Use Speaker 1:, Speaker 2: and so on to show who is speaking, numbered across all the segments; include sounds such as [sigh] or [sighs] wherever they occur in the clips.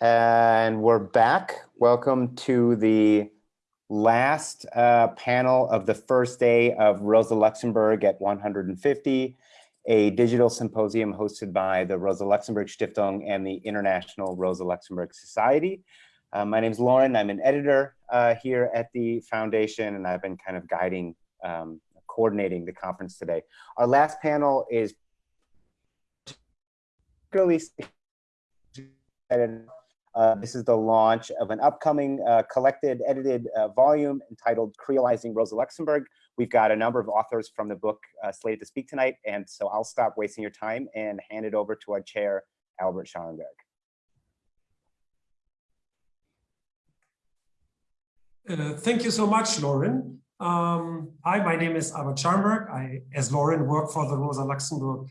Speaker 1: And we're back. Welcome to the last uh, panel of the first day of Rosa Luxemburg at 150, a digital symposium hosted by the Rosa Luxemburg Stiftung and the International Rosa Luxemburg Society. Uh, my name is Lauren. I'm an editor uh, here at the foundation, and I've been kind of guiding, um, coordinating the conference today. Our last panel is particularly uh, this is the launch of an upcoming uh, collected, edited uh, volume entitled Creolizing Rosa Luxemburg. We've got a number of authors from the book uh, slated to speak tonight, and so I'll stop wasting your time and hand it over to our chair, Albert Scharenberg.
Speaker 2: Uh, thank you so much, Lauren. Um, hi, my name is Albert Scharenberg. I, as Lauren, work for the Rosa Luxemburg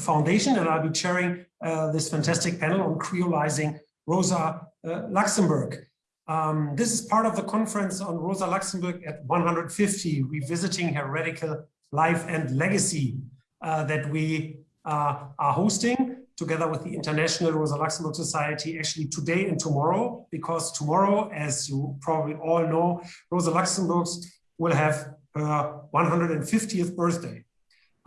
Speaker 2: Foundation, and I'll be chairing this fantastic panel on creolizing Rosa uh, Luxemburg. Um, this is part of the conference on Rosa Luxemburg at 150, revisiting her radical life and legacy uh, that we uh, are hosting together with the International Rosa Luxemburg Society actually today and tomorrow, because tomorrow, as you probably all know, Rosa Luxemburg will have her 150th birthday.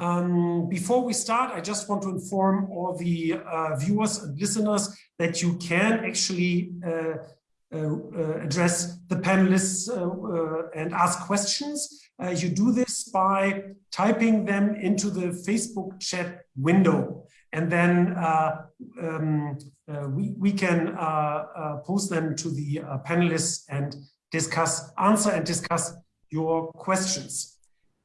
Speaker 2: Um, before we start, I just want to inform all the uh, viewers and listeners that you can actually uh, uh, uh address the panelists uh, uh, and ask questions. you do this by typing them into the Facebook chat window. And then um, we, we can post them to the panelists and discuss, answer and discuss your questions.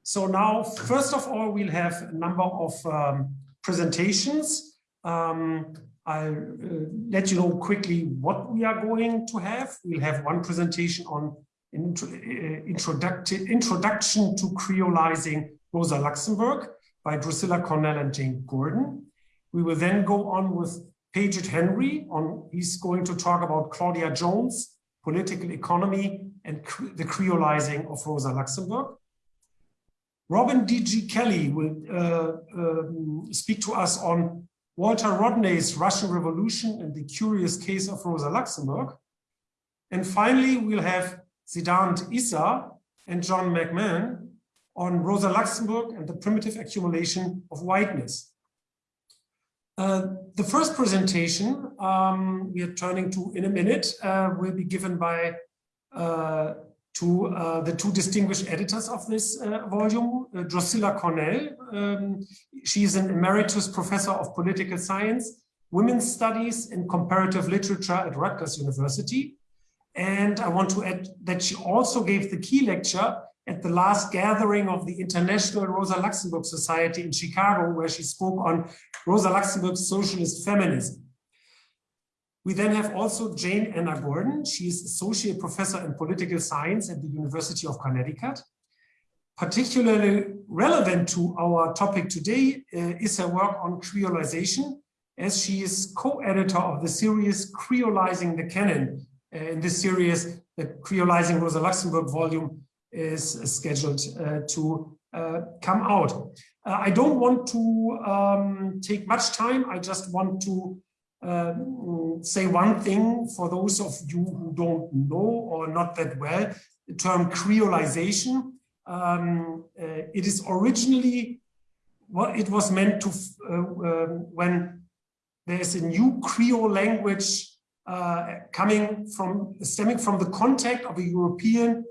Speaker 2: So now, first of all, we'll have a number of um, presentations. Um, I'll uh, let you know quickly what we are going to have. We'll have one presentation on intro, uh, introduction to creolizing Rosa Luxemburg by Drusilla Cornell and Jane Gordon. We will then go on with Paget Henry. On, he's going to talk about Claudia Jones, political economy, and the creolizing of Rosa Luxemburg. Robin D.G. Kelley will uh, um, speak to us on Walter Rodney's Russian Revolution and the curious case of Rosa Luxemburg. And finally, we'll have Siddhant Issar and John McMahon on Rosa Luxemburg and the primitive accumulation of whiteness. Uh, the first presentation um, we are turning to in a minute uh, will be given by uh, to uh, the two distinguished editors of this uh, volume, uh, Drusilla Cornell. Um, she is an emeritus professor of political science, women's studies and comparative literature at Rutgers University. And I want to add that she also gave the key lecture at the last gathering of the International Rosa Luxemburg Society in Chicago, where she spoke on Rosa Luxemburg's socialist feminism. We then have also Jane Anna Gordon. She is Associate Professor in Political Science at the University of Connecticut. Particularly relevant to our topic today uh, is her work on creolization, as she is co-editor of the series Creolizing the Canon. Uh, in this series, the Creolizing Rosa Luxemburg volume is scheduled uh, to uh, come out. Uh, I don't want to um, take much time. I just want to um, say one thing for those of you who don't know or not that well, the term creolization. Um, uh, it is originally what it was meant to uh, uh, when there's a new Creole language uh, coming from stemming from the contact of a European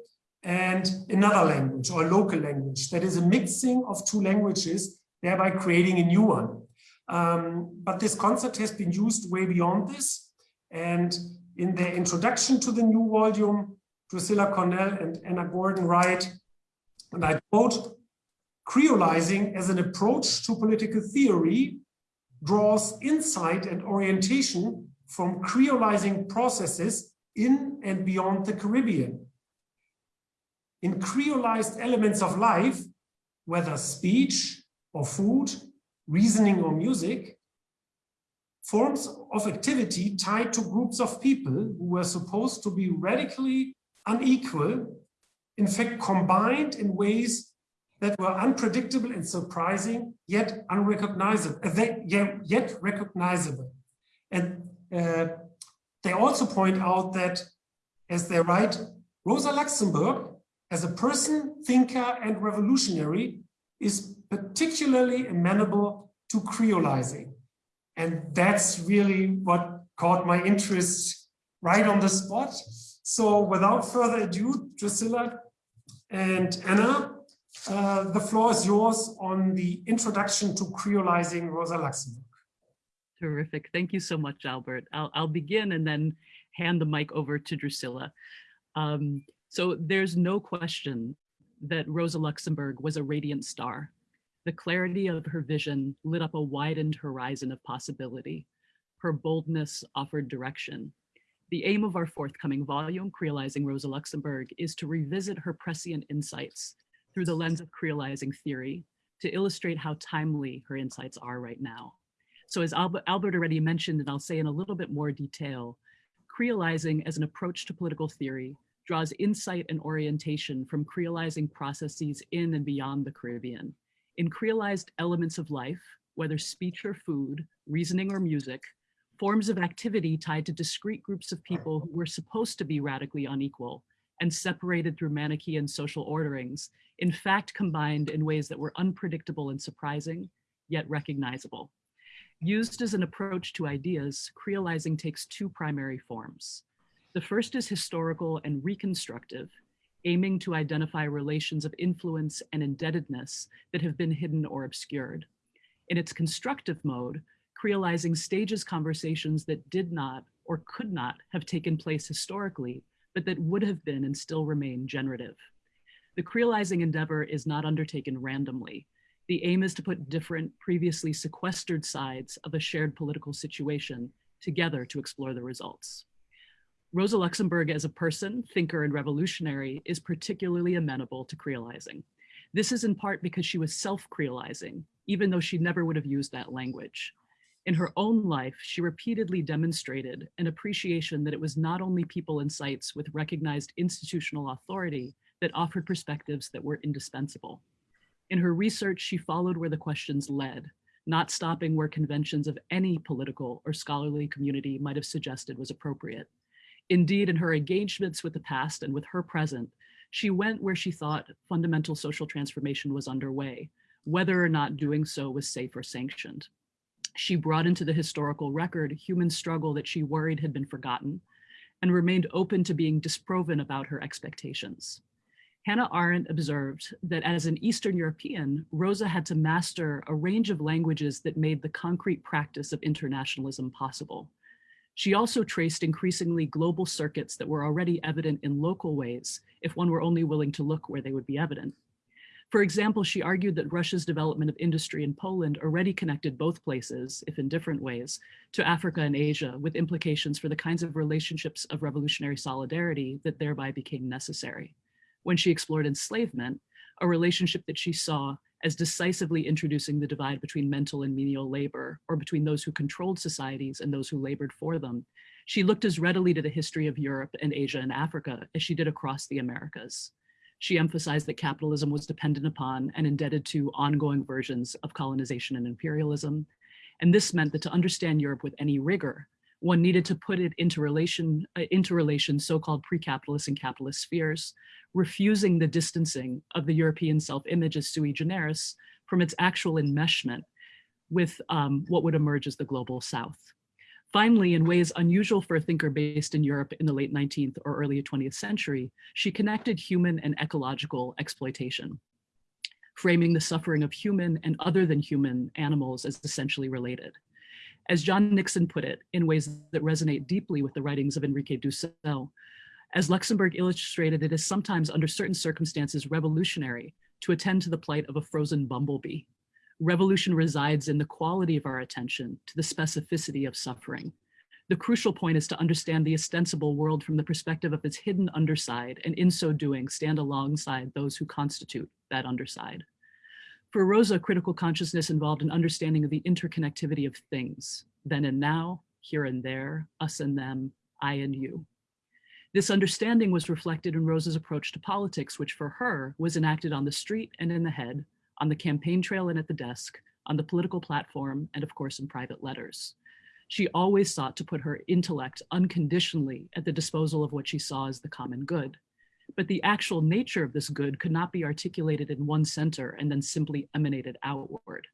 Speaker 2: and another language or local language that is a mixing of two languages, thereby creating a new one. Um, but this concept has been used way beyond this. And in their introduction to the new volume, Drusilla Cornell and Anna Gordon write, and I quote, creolizing as an approach to political theory draws insight and orientation from creolizing processes in and beyond the Caribbean. In creolized elements of life, whether speech or food reasoning or music, forms of activity tied to groups of people who were supposed to be radically unequal, in fact combined in ways that were unpredictable and surprising, yet unrecognizable, uh, yet recognizable. And uh, they also point out that, as they write, Rosa Luxemburg, as a person, thinker, and revolutionary, is particularly amenable to creolizing. And that's really what caught my interest right on the spot. So without further ado, Drusilla and Anna, uh, the floor is yours on the introduction to creolizing Rosa Luxemburg.
Speaker 3: Terrific. Thank you so much, Albert. I'll, I'll begin and then hand the mic over to Drusilla. Um, so there's no question that Rosa Luxemburg was a radiant star. The clarity of her vision lit up a widened horizon of possibility. Her boldness offered direction. The aim of our forthcoming volume, Creolizing Rosa Luxemburg, is to revisit her prescient insights through the lens of creolizing theory to illustrate how timely her insights are right now. So as Albert, already mentioned, and I'll say in a little bit more detail, creolizing as an approach to political theory draws insight and orientation from creolizing processes in and beyond the Caribbean. In creolized elements of life, whether speech or food, reasoning or music, forms of activity tied to discrete groups of people who were supposed to be radically unequal and separated through Manichaean social orderings, in fact combined in ways that were unpredictable and surprising, yet recognizable. Used as an approach to ideas, creolizing takes two primary forms. The first is historical and reconstructive, aiming to identify relations of influence and indebtedness that have been hidden or obscured. In its constructive mode, creolizing stages conversations that did not or could not have taken place historically, but that would have been and still remain generative. The creolizing endeavor is not undertaken randomly. The aim is to put different previously sequestered sides of a shared political situation together to explore the results. Rosa Luxemburg as a person, thinker, and revolutionary is particularly amenable to creolizing. This is in part because she was self-creolizing, even though she never would have used that language. In her own life, she repeatedly demonstrated an appreciation that it was not only people and sites with recognized institutional authority that offered perspectives that were indispensable. In her research, she followed where the questions led, not stopping where conventions of any political or scholarly community might have suggested was appropriate. Indeed, in her engagements with the past and with her present, she went where she thought fundamental social transformation was underway, whether or not doing so was safe or sanctioned. She brought into the historical record human struggle that she worried had been forgotten and remained open to being disproven about her expectations. Hannah Arendt observed that as an Eastern European, Rosa had to master a range of languages that made the concrete practice of internationalism possible. She also traced increasingly global circuits that were already evident in local ways if one were only willing to look where they would be evident. For example, she argued that Russia's development of industry in Poland already connected both places, if in different ways, to Africa and Asia with implications for the kinds of relationships of revolutionary solidarity that thereby became necessary. When she explored enslavement, a relationship that she saw as decisively introducing the divide between mental and menial labor, or between those who controlled societies and those who labored for them. She looked as readily to the history of Europe and Asia and Africa as she did across the Americas. She emphasized that capitalism was dependent upon and indebted to ongoing versions of colonization and imperialism. And this meant that to understand Europe with any rigor, one needed to put it into relation, uh, into relation so-called pre-capitalist and capitalist spheres, refusing the distancing of the European self-image as sui generis from its actual enmeshment with um, what would emerge as the global South. Finally, in ways unusual for a thinker based in Europe in the late 19th or early 20th century, she connected human and ecological exploitation, framing the suffering of human and other than human animals as essentially related. As John Nixon put it, in ways that resonate deeply with the writings of Enrique Dussel, as Luxemburg illustrated, it is sometimes under certain circumstances revolutionary to attend to the plight of a frozen bumblebee. Revolution resides in the quality of our attention to the specificity of suffering. The crucial point is to understand the ostensible world from the perspective of its hidden underside, and in so doing, stand alongside those who constitute that underside. For Rosa, critical consciousness involved an understanding of the interconnectivity of things, then and now, here and there, us and them, I and you. This understanding was reflected in Rosa's approach to politics, which for her was enacted on the street and in the head, on the campaign trail and at the desk, on the political platform, and of course in private letters. She always sought to put her intellect unconditionally at the disposal of what she saw as the common good. But the actual nature of this good could not be articulated in one center and then simply emanated outward.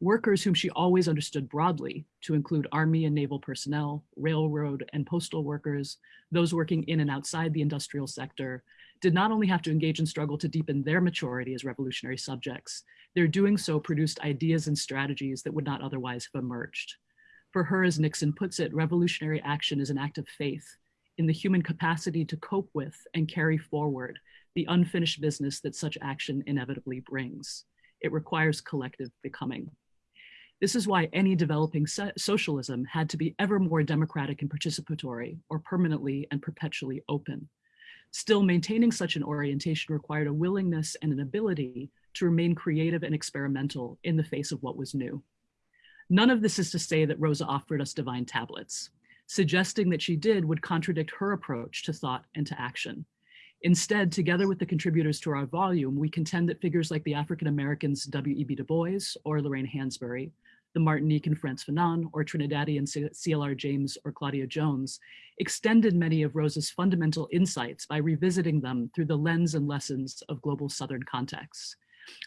Speaker 3: Workers whom she always understood broadly to include army and naval personnel, railroad and postal workers, those working in and outside the industrial sector, did not only have to engage in struggle to deepen their maturity as revolutionary subjects, their doing so produced ideas and strategies that would not otherwise have emerged. For her, as Nixon puts it, revolutionary action is an act of faith in the human capacity to cope with and carry forward the unfinished business that such action inevitably brings. It requires collective becoming. This is why any developing so socialism had to be ever more democratic and participatory or permanently and perpetually open. Still, maintaining such an orientation required a willingness and an ability to remain creative and experimental in the face of what was new. None of this is to say that Rosa offered us divine tablets. Suggesting that she did would contradict her approach to thought and to action. Instead, together with the contributors to our volume, we contend that figures like the African-Americans W.E.B. Du Bois or Lorraine Hansberry the Martinique and Frantz Fanon, or Trinidadian CLR James or Claudia Jones, extended many of Rosa's fundamental insights by revisiting them through the lens and lessons of global Southern contexts.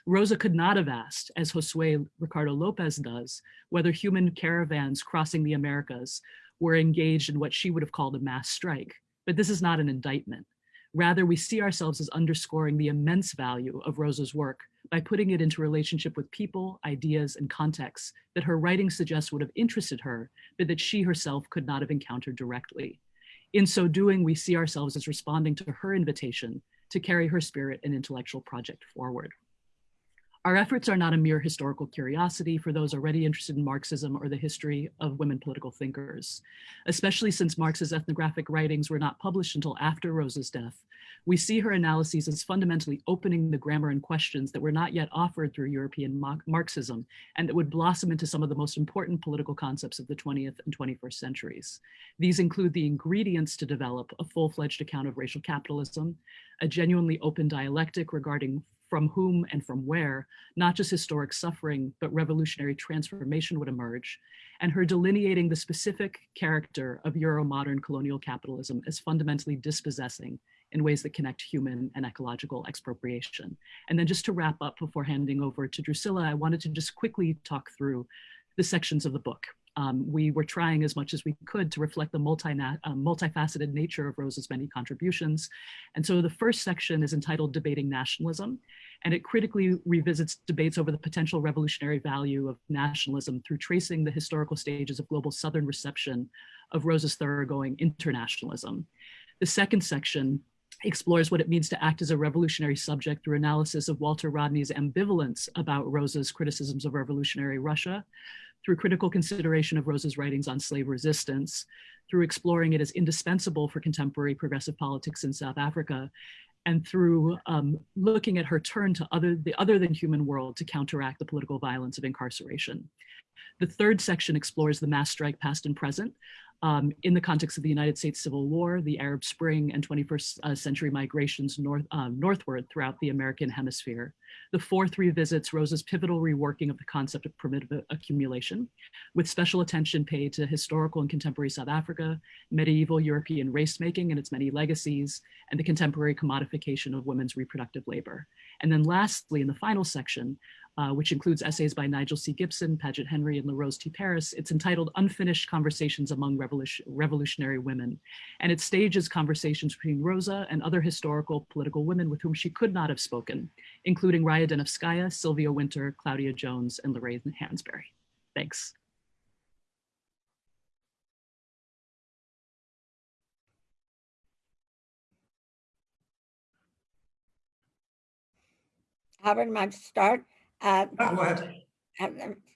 Speaker 3: Rosa could not have asked, as Josue Ricardo Lopez does, whether human caravans crossing the Americas were engaged in what she would have called a mass strike. But this is not an indictment. Rather, we see ourselves as underscoring the immense value of Rosa's work by putting it into relationship with people, ideas, and contexts that her writing suggests would have interested her, but that she herself could not have encountered directly. In so doing, we see ourselves as responding to her invitation to carry her spirit and intellectual project forward. Our efforts are not a mere historical curiosity for those already interested in Marxism or the history of women political thinkers. Especially since Marx's ethnographic writings were not published until after Rosa's death, we see her analyses as fundamentally opening the grammar and questions that were not yet offered through European Marxism and that would blossom into some of the most important political concepts of the 20th and 21st centuries. These include the ingredients to develop a full-fledged account of racial capitalism, a genuinely open dialectic regarding from whom and from where, not just historic suffering, but revolutionary transformation would emerge, and her delineating the specific character of Euro-modern colonial capitalism as fundamentally dispossessing in ways that connect human and ecological expropriation. And then just to wrap up before handing over to Drusilla, I wanted to just quickly talk through the sections of the book. Um, we were trying as much as we could to reflect the multi uh, multifaceted nature of Rose's many contributions. And so the first section is entitled Debating Nationalism, and it critically revisits debates over the potential revolutionary value of nationalism through tracing the historical stages of global Southern reception of Rosa's thoroughgoing internationalism. The second section explores what it means to act as a revolutionary subject through analysis of Walter Rodney's ambivalence about Rosa's criticisms of revolutionary Russia, through critical consideration of Rosa's writings on slave resistance, through exploring it as indispensable for contemporary progressive politics in South Africa, and through um, looking at her turn to other, the other than human world to counteract the political violence of incarceration. The third section explores the mass strike past and present, um, in the context of the United States Civil War, the Arab Spring, and 21st uh, century migrations north, uh, northward throughout the American hemisphere. The fourth revisits Rosa's pivotal reworking of the concept of primitive accumulation, with special attention paid to historical and contemporary South Africa, medieval European race-making and its many legacies, and the contemporary commodification of women's reproductive labor. And then lastly, in the final section, uh, which includes essays by Nigel C. Gibson, Paget Henry, and LaRose T. Parris. It's entitled Unfinished Conversations Among Revolution Revolutionary Women, and it stages conversations between Rosa and other historical political women with whom she could not have spoken, including Raya Dunayevskaya, Sylvia Wynter, Claudia Jones, and Lorraine Hansberry. Thanks.
Speaker 4: Albert, might start. Uh,
Speaker 2: go ahead.
Speaker 4: Uh,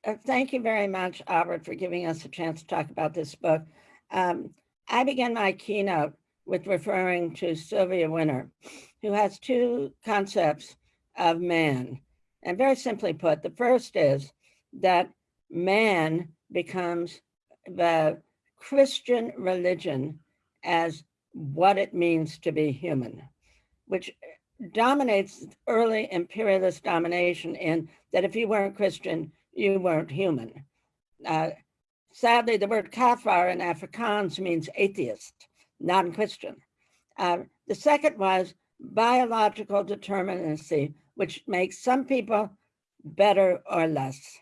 Speaker 4: uh, thank you very much, Albert, for giving us a chance to talk about this book. Um, I began my keynote with referring to Sylvia Wynter, who has two concepts of man. And very simply put, the first is that man becomes the Christian religion as what it means to be human, which dominates early imperialist domination in that if you weren't Christian, you weren't human. Uh, sadly, the word kafir in Afrikaans means atheist, non-Christian. Uh, the second was biological determinacy, which makes some people better or less.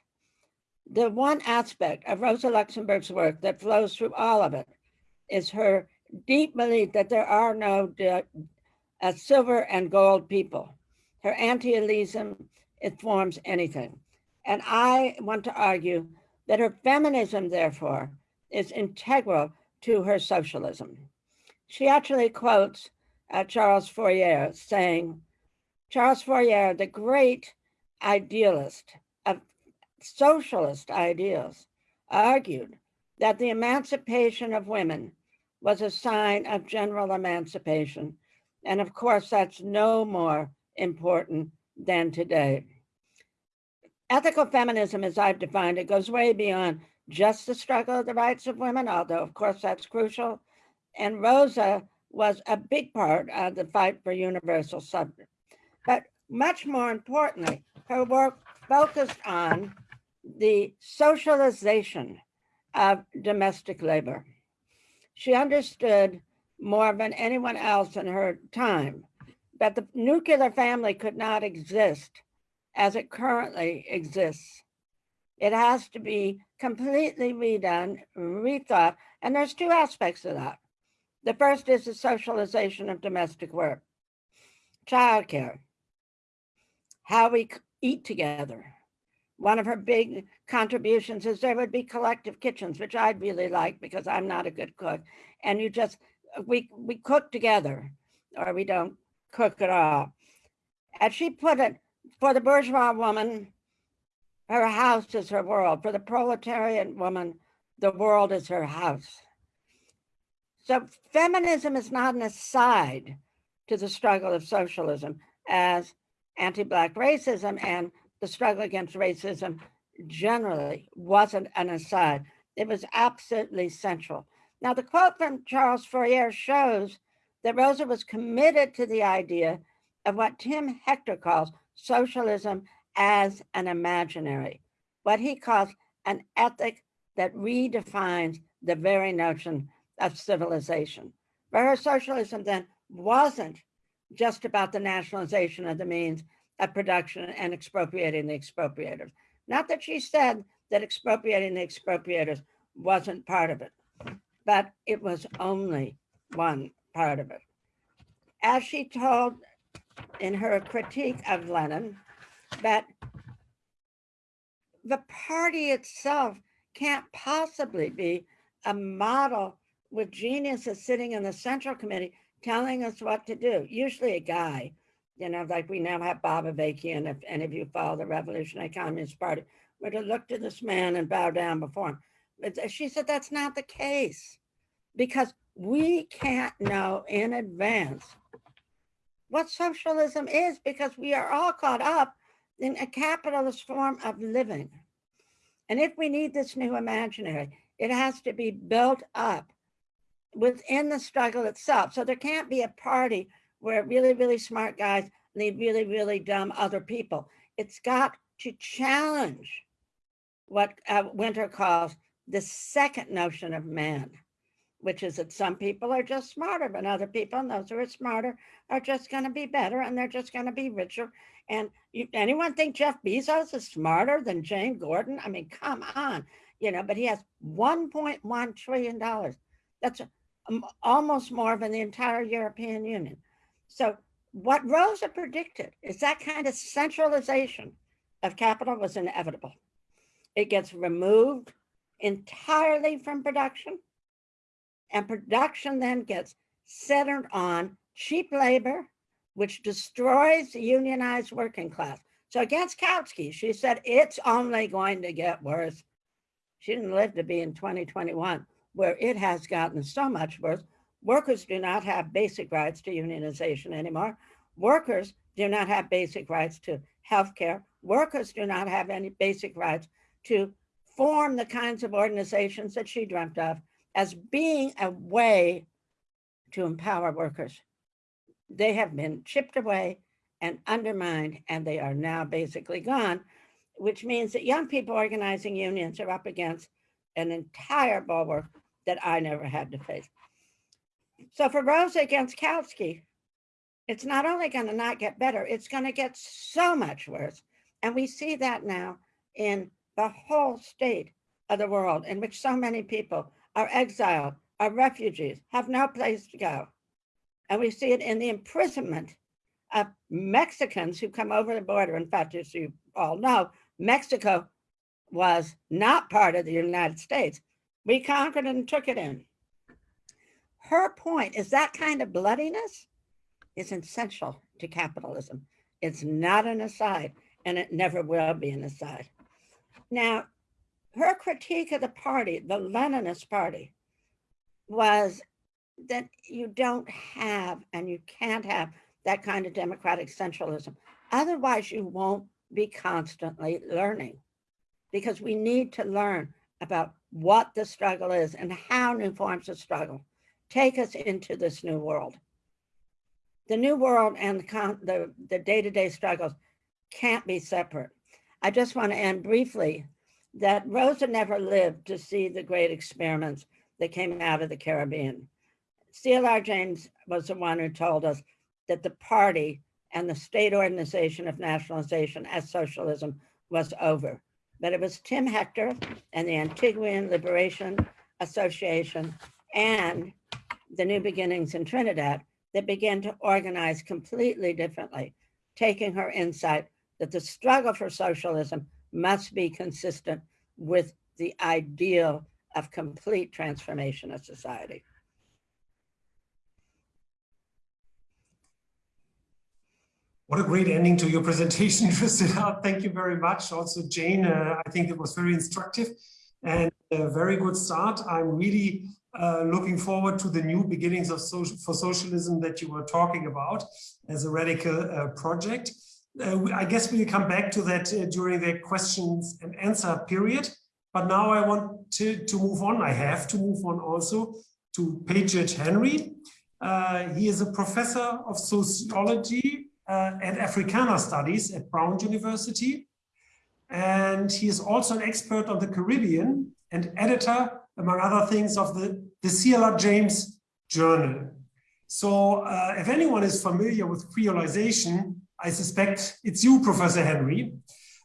Speaker 4: The one aspect of Rosa Luxemburg's work that flows through all of it is her deep belief that there are no uh, silver and gold people. Her anti-elitism informs anything. And I want to argue that her feminism, therefore, is integral to her socialism. She actually quotes uh, Charles Fourier saying, Charles Fourier, the great idealist of socialist ideals, argued that the emancipation of women was a sign of general emancipation. And of course, that's no more important than today. Ethical feminism, as I've defined it, goes way beyond just the struggle of the rights of women, although of course that's crucial. And Rosa was a big part of the fight for universal suffrage. But much more importantly, her work focused on the socialization of domestic labor. She understood more than anyone else in her time that the nuclear family could not exist as it currently exists. It has to be completely redone, rethought, and there's two aspects of that. The first is the socialization of domestic work, childcare, how we eat together. One of her big contributions is there would be collective kitchens, which I'd really like because I'm not a good cook. And you just, we, we cook together or we don't cook at all. As she put it, for the bourgeois woman, her house is her world. For the proletarian woman, the world is her house. So feminism is not an aside to the struggle of socialism as anti-Black racism and the struggle against racism generally wasn't an aside. It was absolutely central. Now, the quote from Charles Fourier shows that Rosa was committed to the idea of what Tim Hector calls socialism as an imaginary, what he calls an ethic that redefines the very notion of civilization. But her socialism then wasn't just about the nationalization of the means of production and expropriating the expropriators. Not that she said that expropriating the expropriators wasn't part of it, but it was only one part of it. As she told in her critique of Lenin, that the party itself can't possibly be a model with geniuses sitting in the central committee telling us what to do. Usually a guy, you know, like we now have Bob Avakian, if any of you follow the Revolutionary Communist Party, were to look to this man and bow down before him. She said that's not the case because we can't know in advance what socialism is because we are all caught up in a capitalist form of living. And if we need this new imaginary, it has to be built up within the struggle itself. So there can't be a party where really, really smart guys lead really, really dumb other people. It's got to challenge what uh, Wynter calls the second notion of man, which is that some people are just smarter than other people, and those who are smarter are just going to be better, and they're just going to be richer. And you, anyone think Jeff Bezos is smarter than Jane Gordon? I mean, come on, you know, but he has 1.1 trillion dollars. That's um, almost more than the entire European Union. So what Rosa predicted is that kind of centralization of capital was inevitable. It gets removed entirely from production and production then gets centered on cheap labor, which destroys the unionized working class. So against Kautsky, she said, it's only going to get worse. She didn't live to be in 2021 where it has gotten so much worse. Workers do not have basic rights to unionization anymore. Workers do not have basic rights to health care. Workers do not have any basic rights to form the kinds of organizations that she dreamt of as being a way to empower workers. They have been chipped away and undermined, and they are now basically gone, which means that young people organizing unions are up against an entire bulwark that I never had to face. So for Rosa against it's not only going to not get better, it's going to get so much worse. And we see that now in the whole state of the world in which so many people are exiled, are refugees, have no place to go. And we see it in the imprisonment of Mexicans who come over the border. In fact, as you all know, Mexico was not part of the United States. We conquered and took it in. Her point is that kind of bloodiness is essential to capitalism. It's not an aside, and it never will be an aside. Now, her critique of the party, the Leninist party, was that you don't have and you can't have that kind of democratic centralism. Otherwise, you won't be constantly learning because we need to learn about what the struggle is and how new forms of struggle take us into this new world. The new world and the, the day-to-day -day struggles can't be separate. I just want to end briefly that Rosa never lived to see the great experiments that came out of the Caribbean. CLR James was the one who told us that the party and the state organization of nationalization as socialism was over. But it was Tim Hector and the Antiguan Liberation Association and the New Beginnings in Trinidad that began to organize completely differently, taking her insight that the struggle for socialism must be consistent with the ideal of complete transformation of society.
Speaker 2: What a great ending to your presentation, [laughs] Priscilla. Thank you very much. Also, Jane, uh, I think it was very instructive and a very good start. I'm really uh, looking forward to the new beginnings of social, for socialism that you were talking about as a radical uh, project. Uh, I guess we'll come back to that uh, during the questions and answer period. But now I want to, to move on. I have to move on also to Paget Henry. Uh, he is a professor of sociology uh, and Africana Studies at Brown University. And he is also an expert on the Caribbean and editor, among other things, of the, the CLR James Journal. So uh, if anyone is familiar with creolization, I suspect it's you, Professor Henry.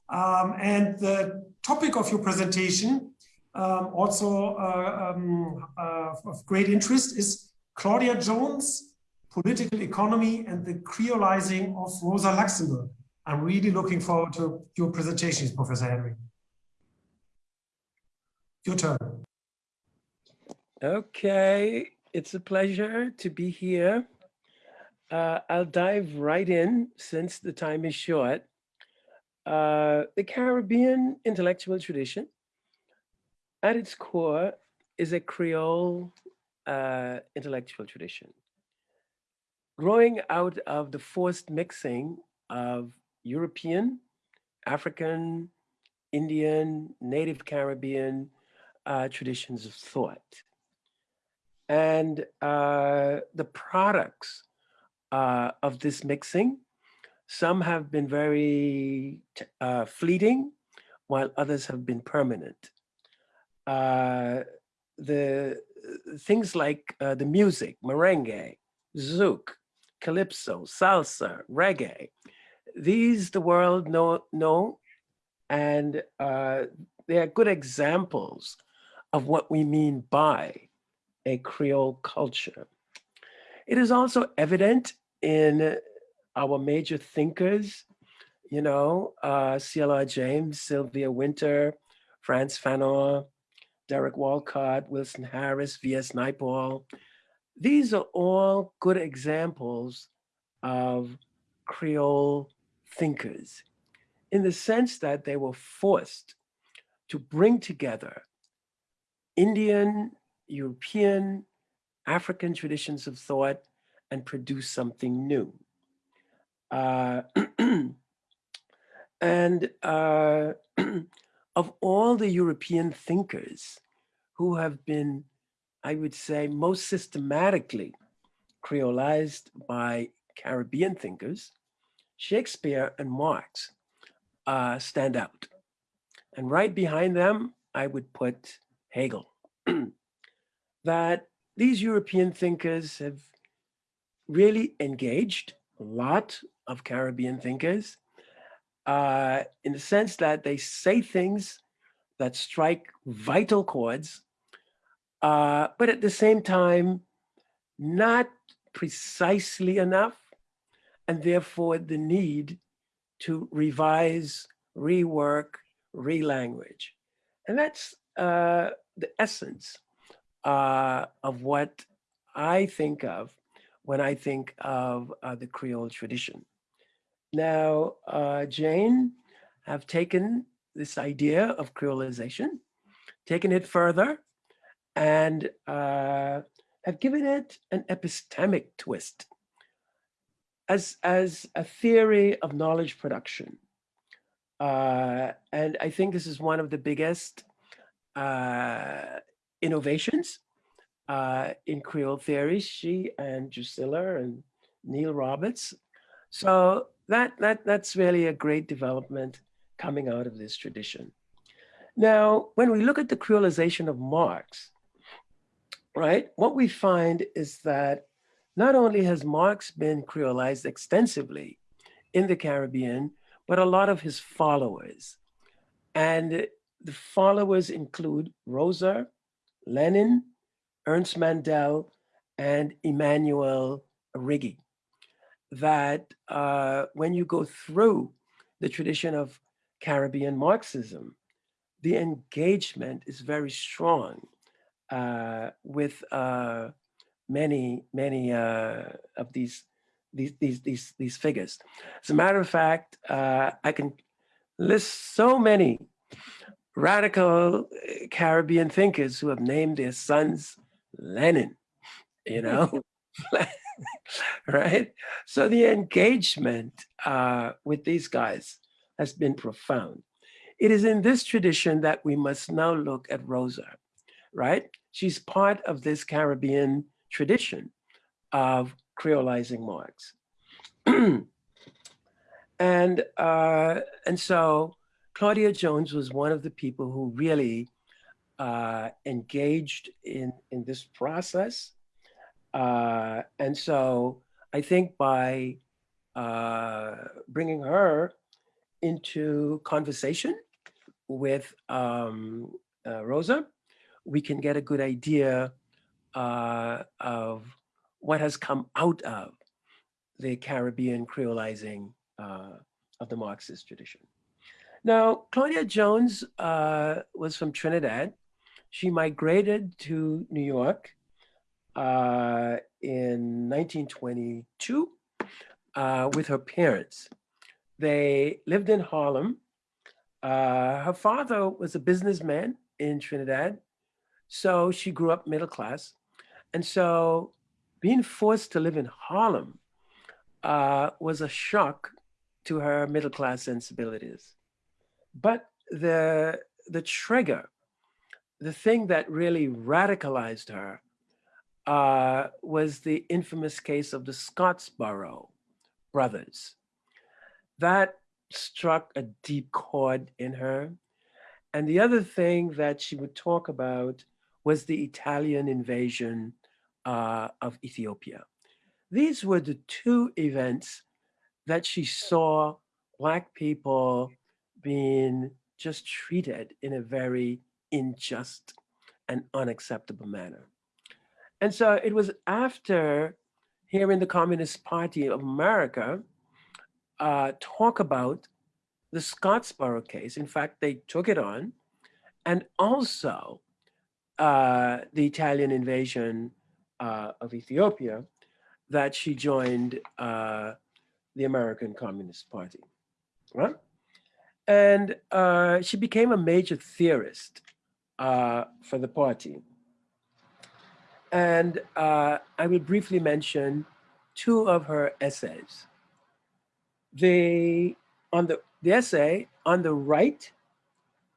Speaker 2: Um, and the topic of your presentation, um, also uh, um, uh, of great interest, is Claudia Jones political economy and the creolizing of Rosa Luxemburg. I'm really looking forward to your presentations, Professor Henry. Your turn.
Speaker 5: Okay, it's a pleasure to be here. Uh, I'll dive right in since the time is short. Uh, the Caribbean intellectual tradition, at its core, is a Creole uh, intellectual tradition growing out of the forced mixing of European, African, Indian, Native Caribbean uh, traditions of thought. And uh, the products uh, of this mixing, some have been very uh, fleeting, while others have been permanent. Uh, the things like uh, the music, merengue, zouk, calypso, salsa, reggae. These the world know, know and uh, they are good examples of what we mean by a Creole culture. It is also evident in our major thinkers, you know, uh, CLR James, Sylvia Wynter, Frantz Fanon, Derek Walcott, Wilson Harris, V.S. Naipaul, these are all good examples of Creole thinkers in the sense that they were forced to bring together Indian, European, African traditions of thought and produce something new. Uh, [clears throat] and uh, [clears throat] of all the European thinkers who have been I would say, most systematically creolized by Caribbean thinkers, Shakespeare and Marx uh, stand out. And right behind them, I would put Hegel, [clears throat] that these European thinkers have really engaged a lot of Caribbean thinkers uh, in the sense that they say things that strike vital chords, uh, but at the same time, not precisely enough, and therefore the need to revise, rework, re-language. And that's uh, the essence uh, of what I think of when I think of uh, the Creole tradition. Now, uh, Jane have taken this idea of creolization, taken it further, and uh, have given it an epistemic twist as, as a theory of knowledge production. Uh, and I think this is one of the biggest uh, innovations uh, in Creole theory, she and Drusilla and Neil Roberts. So that, that, that's really a great development coming out of this tradition. Now, when we look at the creolization of Marx, right, what we find is that not only has Marx been creolized extensively in the Caribbean, but a lot of his followers. And the followers include Rosa, Lenin, Ernst Mandel, and Emmanuel Arrighi. That uh, when you go through the tradition of Caribbean Marxism, the engagement is very strong uh, with uh, many, many uh, of these, these, these, these, these figures. As a matter of fact, uh, I can list so many radical uh, Caribbean thinkers who have named their sons Lenin, you know, [laughs] right? So the engagement uh, with these guys has been profound. It is in this tradition that we must now look at Rosa, right? She's part of this Caribbean tradition of creolizing Marx. [clears throat] and, uh, and so Claudia Jones was one of the people who really uh, engaged in, in this process. Uh, and so I think by uh, bringing her into conversation with um, uh, Rosa, we can get a good idea uh, of what has come out of the Caribbean creolizing of the Marxist tradition. Now, Claudia Jones was from Trinidad she migrated to New York uh, in 1922 uh, with her parents. They lived in Harlem. Uh, her father was a businessman in Trinidad, so she grew up middle class. And so being forced to live in Harlem uh, was a shock to her middle class sensibilities. But the, the trigger the thing that really radicalized her uh, was the infamous case of the Scottsboro brothers. That struck a deep chord in her. And the other thing that she would talk about was the Italian invasion uh, of Ethiopia. These were the two events that she saw Black people being just treated in a very unjust and unacceptable manner. And so it was after hearing the Communist Party of America uh, talk about the Scottsboro case. In fact, they took it on and also uh, the Italian invasion uh, of Ethiopia that she joined uh, the American Communist Party, right? And uh, she became a major theorist uh, for the party. And uh, I will briefly mention two of her essays. The, on the, the essay on the right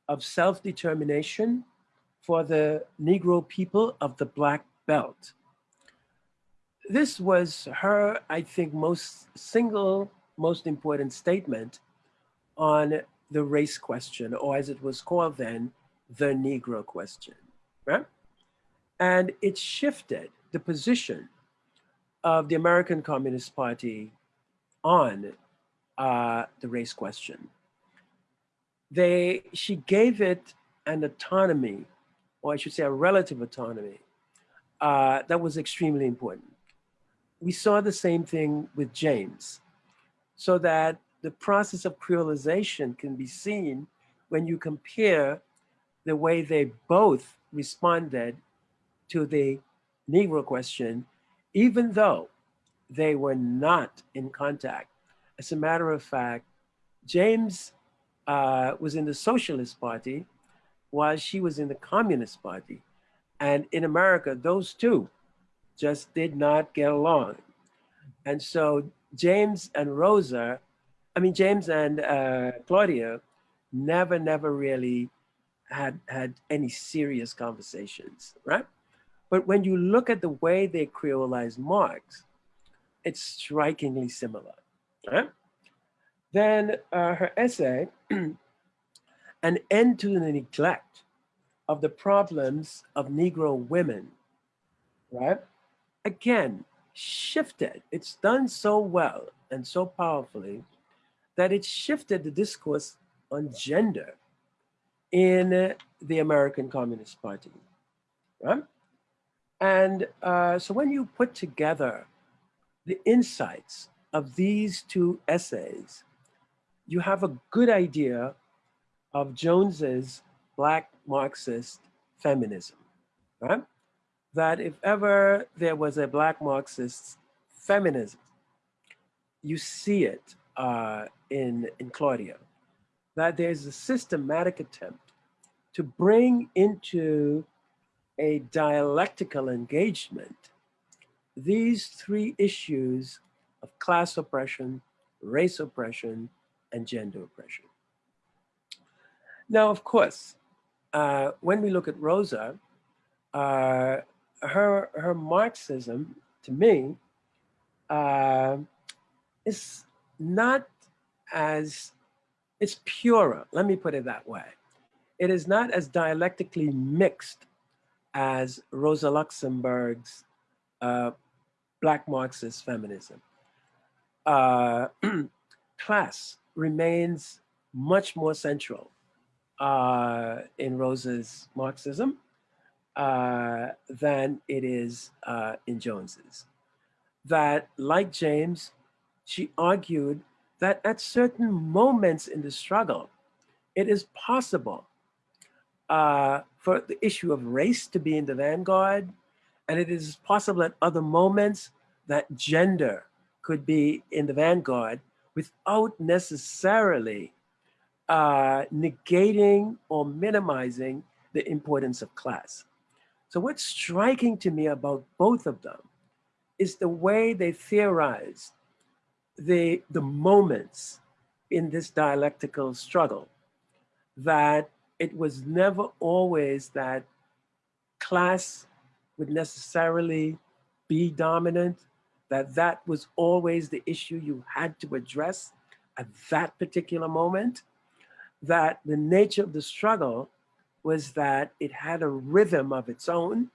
Speaker 5: of self-determination for the Negro people of the Black Belt. This was her, I think, most single, most important statement on the race question, or as it was called then, the Negro question. right? And it shifted the position of the American Communist Party on uh, the race question. They, she gave it an autonomy, or I should say a relative autonomy, uh, that was extremely important. We saw the same thing with James, so that the process of creolization can be seen when you compare the way they both responded to the Negro question, even though they were not in contact. As a matter of fact, James uh, was in the Socialist Party while she was in the Communist Party. And in America, those two just did not get along. And so James and Rosa, I mean, James and uh, Claudia never, never really had, had any serious conversations, right? But when you look at the way they creolized Marx, it's strikingly similar. Right? Then uh, her essay, [clears throat] An End to the Neglect of the Problems of Negro Women, right? Again, shifted. It's done so well and so powerfully that it shifted the discourse on gender in the American Communist Party, right? And uh, so when you put together the insights of these two essays, you have a good idea of Jones's Black Marxist feminism, right? That if ever there was a Black Marxist feminism, you see it uh, in, in Claudia, that there's a systematic attempt to bring into a dialectical engagement these three issues of class oppression, race oppression, and gender oppression. Now, of course, uh, when we look at Rosa, uh, her, her Marxism, to me, uh, is not as, it's purer, let me put it that way. It is not as dialectically mixed as Rosa Luxemburg's uh, Black Marxist feminism. Uh, [clears throat] class remains much more central uh, in Rosa's Marxism uh, than it is uh, in Jones's. That, like James, she argued that at certain moments in the struggle, it is possible uh, for the issue of race to be in the vanguard, and it is possible at other moments that gender could be in the vanguard without necessarily uh, negating or minimizing the importance of class. So what's striking to me about both of them is the way they theorize the, the moments in this dialectical struggle that it was never always that class would necessarily be dominant, that that was always the issue you had to address at that particular moment, that the nature of the struggle was that it had a rhythm of its own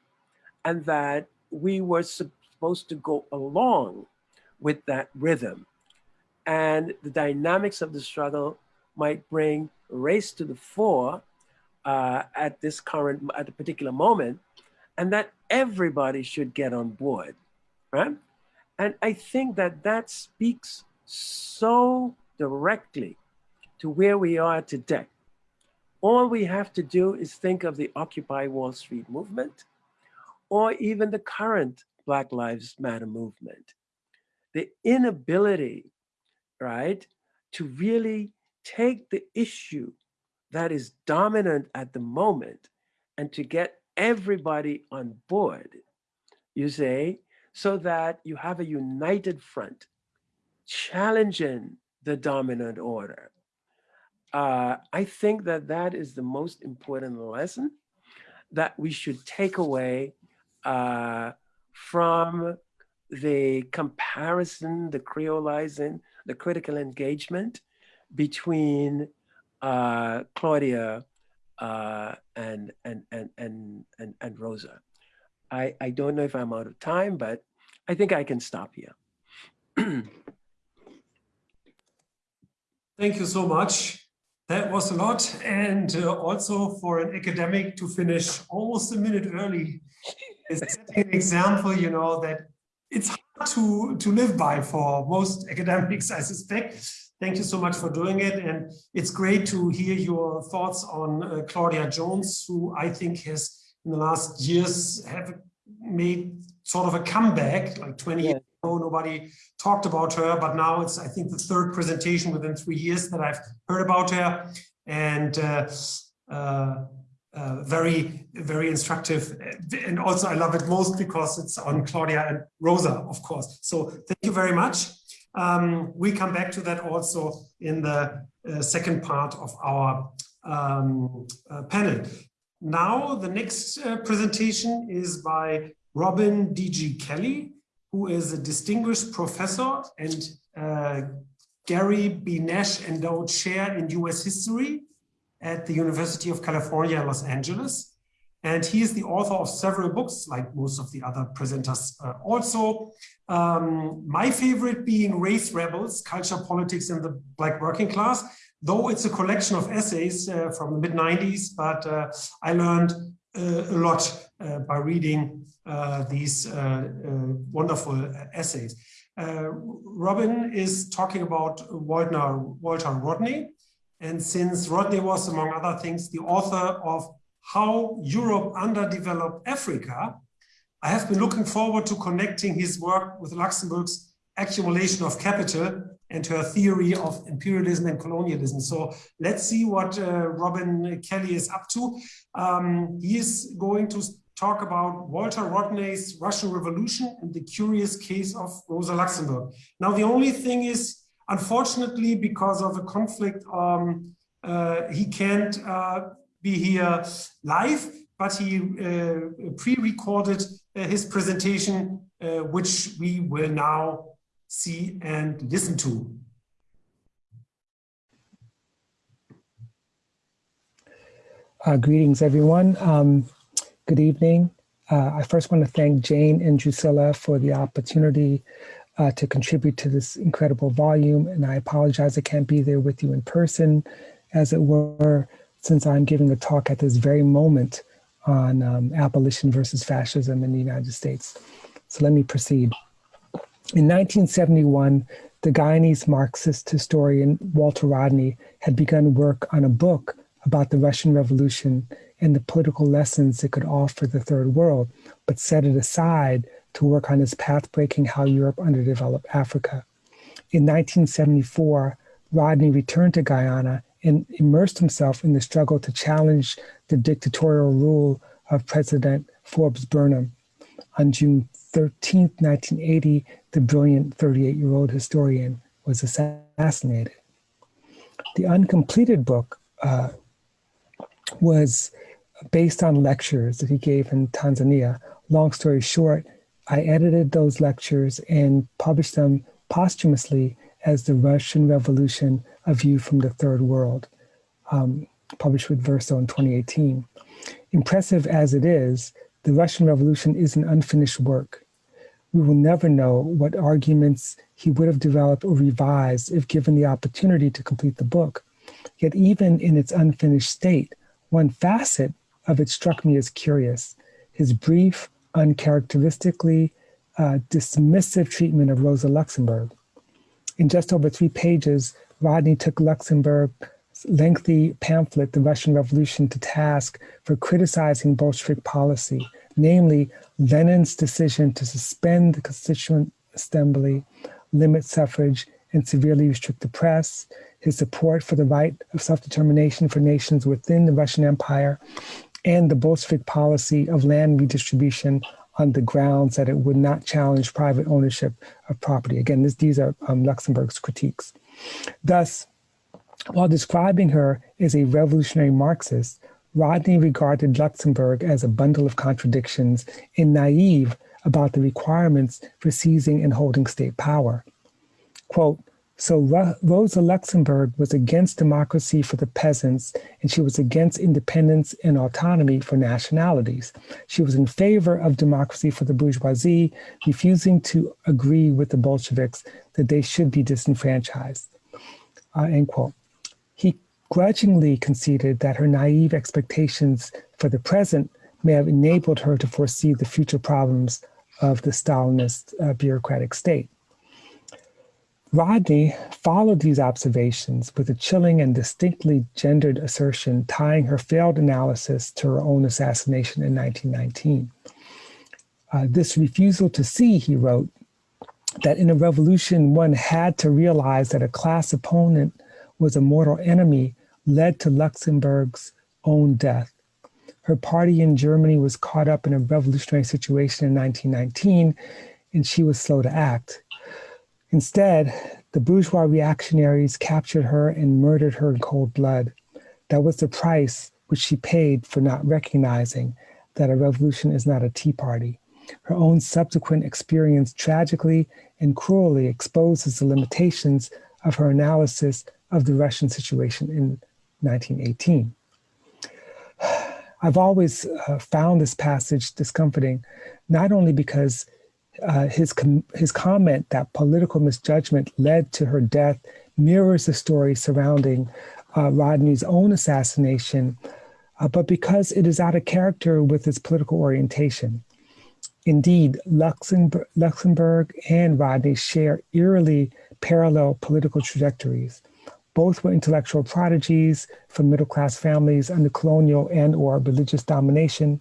Speaker 5: and that we were supposed to go along with that rhythm. And the dynamics of the struggle might bring race to the fore uh, at this current, at a particular moment, and that everybody should get on board, right? And I think that that speaks so directly to where we are today. All we have to do is think of the Occupy Wall Street movement or even the current Black Lives Matter movement. The inability, right, to really take the issue that is dominant at the moment and to get everybody on board, you say, so that you have a united front challenging the dominant order. Uh, I think that that is the most important lesson that we should take away uh, from the comparison, the creolizing, the critical engagement between uh, Claudia uh, and, and, and, and, and, and Rosa. I, I don't know if I'm out of time, but I think I can stop here.
Speaker 2: Thank you so much. That was a lot. And uh, also for an academic to finish almost a minute early is setting an example, you know, that it's hard to, to live by for most academics, I suspect. Thank you so much for doing it. And it's great to hear your thoughts on uh, Claudia Jones, who I think has in the last years have made sort of a comeback, like 20 years ago, nobody talked about her, but now it's, I think, the third presentation within three years that I've heard about her. And uh, uh, uh, very, very instructive. And also I love it most because it's on Claudia and Rosa, of course. So thank you very much. Um, we come back to that also in the uh, second part of our um, uh, panel. Now, the next uh, presentation is by Robin D.G. Kelley, who is a distinguished professor and uh, Gary B. Nash Endowed Chair in U.S. History at the University of California, Los Angeles. And he is the author of several books, like most of the other presenters uh, also. Um, my favorite being Race Rebels, Culture, Politics, and the Black Working Class, though it's a collection of essays uh, from the mid 90s, but uh, I learned uh, a lot uh, by reading uh, these wonderful essays. Robin is talking about Walter, Walter Rodney, and since Rodney was, among other things, the author of How Europe Underdeveloped Africa, I have been looking forward to connecting his work with Luxemburg's accumulation of capital and her theory of imperialism and colonialism. So let's see what uh, Robin Kelley is up to. Um, he is going to talk about Walter Rodney's Russian Revolution and the curious case of Rosa Luxemburg. Now, the only thing is, unfortunately, because of a conflict, um, uh, he can't uh, be here live, but he uh, pre-recorded uh, his presentation, uh, which we will now see and listen to.
Speaker 6: Uh, greetings, everyone. Um, good evening. Uh, I first want to thank Jane and Drucilla for the opportunity uh, to contribute to this incredible volume. And I apologize I can't be there with you in person, as it were, since I'm giving a talk at this very moment on um, abolition versus fascism in the United States. So let me proceed. In 1971, the Guyanese Marxist historian Walter Rodney had begun work on a book about the Russian Revolution and the political lessons it could offer the Third World, but set it aside to work on his path-breaking How Europe Underdeveloped Africa. In 1974, Rodney returned to Guyana and immersed himself in the struggle to challenge the dictatorial rule of President Forbes Burnham. On June 13, 1980, the brilliant 38 year old historian was assassinated. The uncompleted book uh, was based on lectures that he gave in Tanzania. Long story short, I edited those lectures and published them posthumously as The Russian Revolution, A View from the Third World, um, published with Verso in 2018. Impressive as it is, the Russian Revolution is an unfinished work. We will never know what arguments he would have developed or revised if given the opportunity to complete the book. Yet even in its unfinished state, one facet of it struck me as curious, his brief, uncharacteristically uh, dismissive treatment of Rosa Luxemburg. In just over three pages, Rodney took Luxemburg's lengthy pamphlet, The Russian Revolution, to task for criticizing Bolshevik policy, namely Lenin's decision to suspend the Constituent Assembly, limit suffrage, and severely restrict the press, his support for the right of self-determination for nations within the Russian Empire, and the Bolshevik policy of land redistribution on the grounds that it would not challenge private ownership of property. Again, this, these are um, Luxemburg's critiques. Thus, while describing her as a revolutionary Marxist, Rodney regarded Luxemburg as a bundle of contradictions and naive about the requirements for seizing and holding state power. Quote, So Rosa Luxemburg was against democracy for the peasants, and she was against independence and autonomy for nationalities. She was in favor of democracy for the bourgeoisie, refusing to agree with the Bolsheviks that they should be disenfranchised. Uh, end quote. He grudgingly conceded that her naive expectations for the present may have enabled her to foresee the future problems of the Stalinist uh, bureaucratic state. Rodney followed these observations with a chilling and distinctly gendered assertion tying her failed analysis to her own assassination in 1919. Uh, this refusal to see, he wrote, that in a revolution one had to realize that a class opponent was a mortal enemy led to Luxemburg's own death. Her party in Germany was caught up in a revolutionary situation in 1919, and she was slow to act. Instead, the bourgeois reactionaries captured her and murdered her in cold blood. That was the price which she paid for not recognizing that a revolution is not a tea party. Her own subsequent experience tragically and cruelly exposes the limitations of her analysis of the Russian situation in 1918. I've always uh, found this passage discomforting, not only because uh, his, com his comment that political misjudgment led to her death mirrors the story surrounding uh, Rodney's own assassination, uh, but because it is out of character with his political orientation. Indeed, Luxembourg, Luxemburg and Rodney share eerily parallel political trajectories. Both were intellectual prodigies from middle-class families under colonial and or religious domination.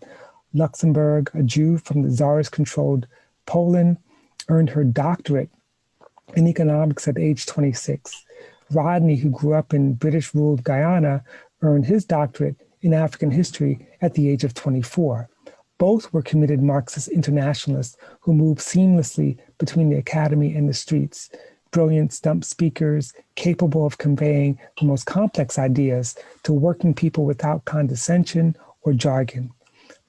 Speaker 6: Luxemburg, a Jew from the Tsarist-controlled Poland, earned her doctorate in economics at age 26. Rodney, who grew up in British-ruled Guyana, earned his doctorate in African history at the age of 24. Both were committed Marxist internationalists who moved seamlessly between the academy and the streets, brilliant stump speakers capable of conveying the most complex ideas to working people without condescension or jargon.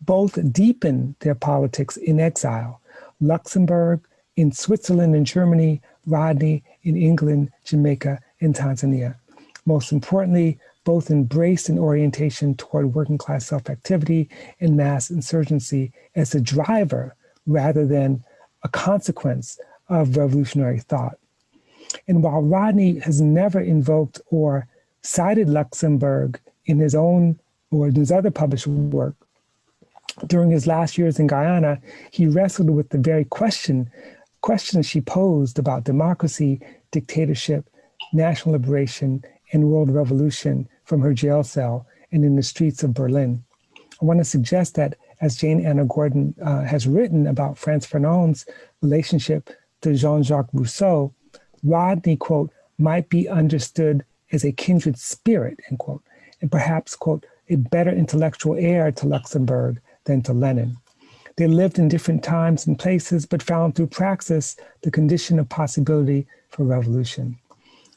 Speaker 6: Both deepened their politics in exile, Luxemburg, in Switzerland and Germany, Rodney in England, Jamaica, and Tanzania. Most importantly, both embraced an orientation toward working class self-activity and mass insurgency as a driver rather than a consequence of revolutionary thought. And while Rodney has never invoked or cited Luxemburg in his own or in his other published work, during his last years in Guyana, he wrestled with the very question, questions she posed about democracy, dictatorship, national liberation, and world revolution from her jail cell and in the streets of Berlin. I want to suggest that as Jane Anna Gordon uh, has written about Frantz Fanon's relationship to Jean-Jacques Rousseau, Rodney, quote, might be understood as a kindred spirit, end quote, and perhaps, quote, a better intellectual heir to Luxemburg than to Lenin. They lived in different times and places, but found through praxis the condition of possibility for revolution.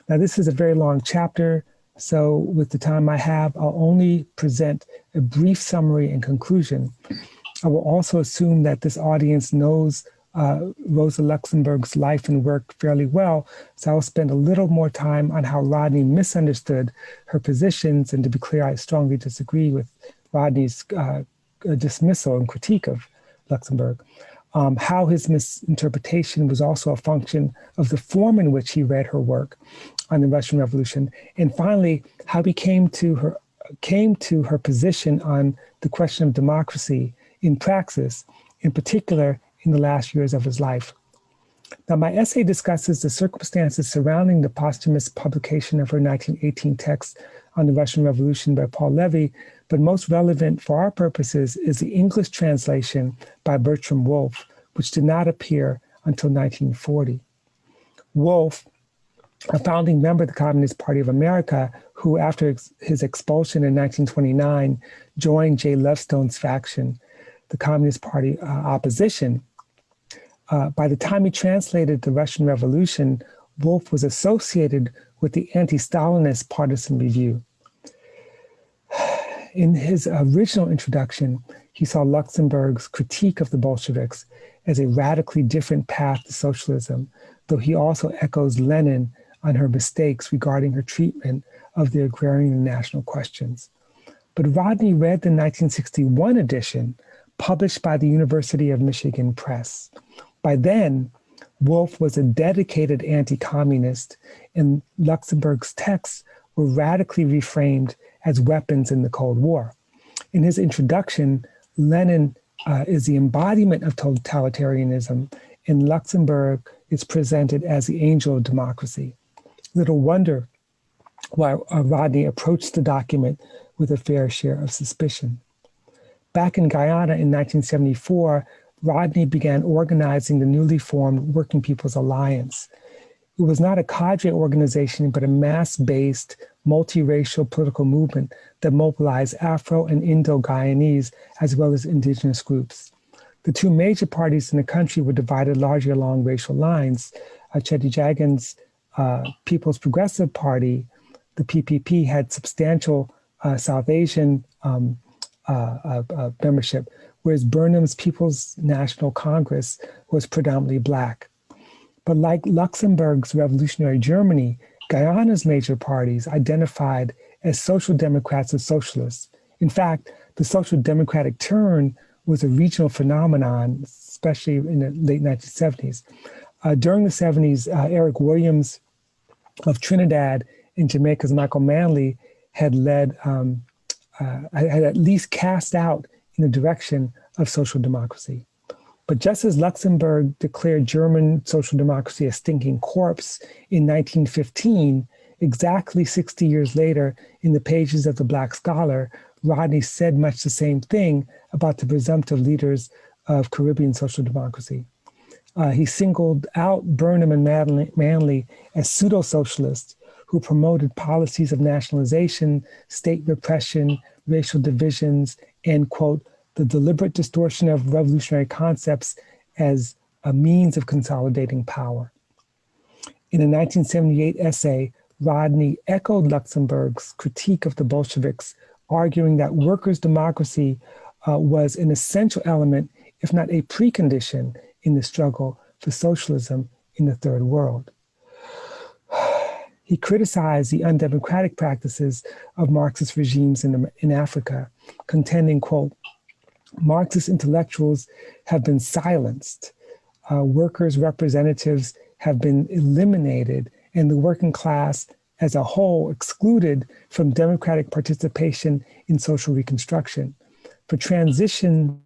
Speaker 6: Now, this is a very long chapter, so with the time I have, I'll only present a brief summary and conclusion. I will also assume that this audience knows uh, Rosa Luxemburg's life and work fairly well, so I'll spend a little more time on how Rodney misunderstood her positions, and to be clear, I strongly disagree with Rodney's uh, dismissal and critique of Luxemburg. Um, how his misinterpretation was also a function of the form in which he read her work on the Russian Revolution, and finally, how he came to her came to her position on the question of democracy in praxis, in particular in the last years of his life. Now, my essay discusses the circumstances surrounding the posthumous publication of her 1918 text on the Russian Revolution by Paul Levy, but most relevant for our purposes is the English translation by Bertram Wolfe, which did not appear until 1940. Wolfe, a founding member of the Communist Party of America, who after ex his expulsion in 1929 joined Jay Lovestone's faction, the Communist Party uh, opposition, uh, by the time he translated the Russian Revolution, Wolfe was associated with the anti-Stalinist Partisan Review. In his original introduction, he saw Luxemburg's critique of the Bolsheviks as a radically different path to socialism, though he also echoes Lenin on her mistakes regarding her treatment of the agrarian and national questions. But Rodney read the 1961 edition published by the University of Michigan Press. By then, Wolfe was a dedicated anti-communist and Luxemburg's texts were radically reframed as weapons in the Cold War. In his introduction, Lenin uh, is the embodiment of totalitarianism and Luxemburg is presented as the angel of democracy. Little wonder why uh, Rodney approached the document with a fair share of suspicion. Back in Guyana in 1974, Rodney began organizing the newly formed Working People's Alliance. It was not a cadre organization, but a mass-based, multiracial political movement that mobilized Afro and Indo-Guyanese, as well as indigenous groups. The two major parties in the country were divided largely along racial lines. Uh, Cheddi Jagan's uh, People's Progressive Party, the PPP, had substantial uh, South Asian um, uh, uh, uh, membership, whereas Burnham's People's National Congress was predominantly Black. But like Luxemburg's revolutionary Germany, Guyana's major parties identified as social democrats and socialists. In fact, the social democratic turn was a regional phenomenon, especially in the late 1970s. Uh, during the 70s, uh, Eric Williams of Trinidad and Jamaica's Michael Manley had led, um, uh, had at least cast out in the direction of social democracy. But just as Luxemburg declared German social democracy a stinking corpse in 1915, exactly 60 years later, in the pages of the Black Scholar, Rodney said much the same thing about the presumptive leaders of Caribbean social democracy. Uh, he singled out Burnham and Manley as pseudo-socialists who promoted policies of nationalization, state repression, racial divisions, and quote, the deliberate distortion of revolutionary concepts as a means of consolidating power. In a 1978 essay, Rodney echoed Luxemburg's critique of the Bolsheviks, arguing that workers' democracy uh, was an essential element, if not a precondition, in the struggle for socialism in the third world. [sighs] He criticized the undemocratic practices of Marxist regimes in, in Africa, contending, quote, Marxist intellectuals have been silenced, uh, workers' representatives have been eliminated, and the working class as a whole excluded from democratic participation in social reconstruction. For transition,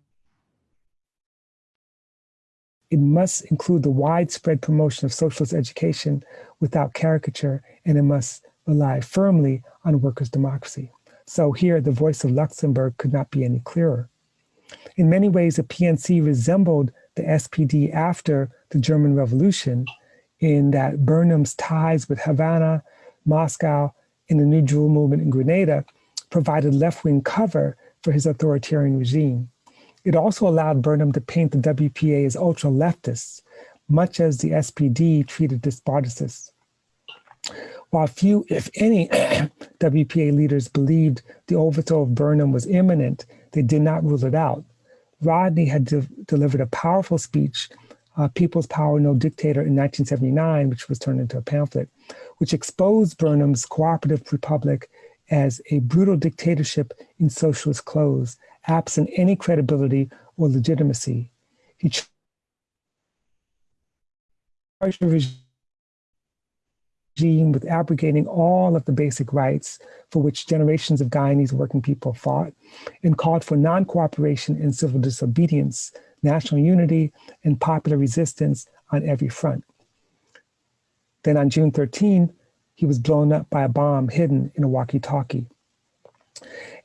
Speaker 6: it must include the widespread promotion of socialist education without caricature, and it must rely firmly on workers' democracy. So here, the voice of Luxemburg could not be any clearer. In many ways, the PNC resembled the SPD after the German Revolution in that Burnham's ties with Havana, Moscow, and the New Jewel movement in Grenada provided left-wing cover for his authoritarian regime. It also allowed Burnham to paint the WPA as ultra-leftists, much as the SPD treated the Spartacists. While few, if any, [clears throat] WPA leaders believed the overthrow of Burnham was imminent, they did not rule it out. Rodney had de delivered a powerful speech, uh, People's Power, No Dictator, in 1979, which was turned into a pamphlet, which exposed Burnham's cooperative republic as a brutal dictatorship in socialist clothes, absent any credibility or legitimacy. He charged regime with abrogating all of the basic rights for which generations of Guyanese working people fought and called for non-cooperation and civil disobedience, national unity, and popular resistance on every front. Then on June 13, he was blown up by a bomb hidden in a walkie-talkie.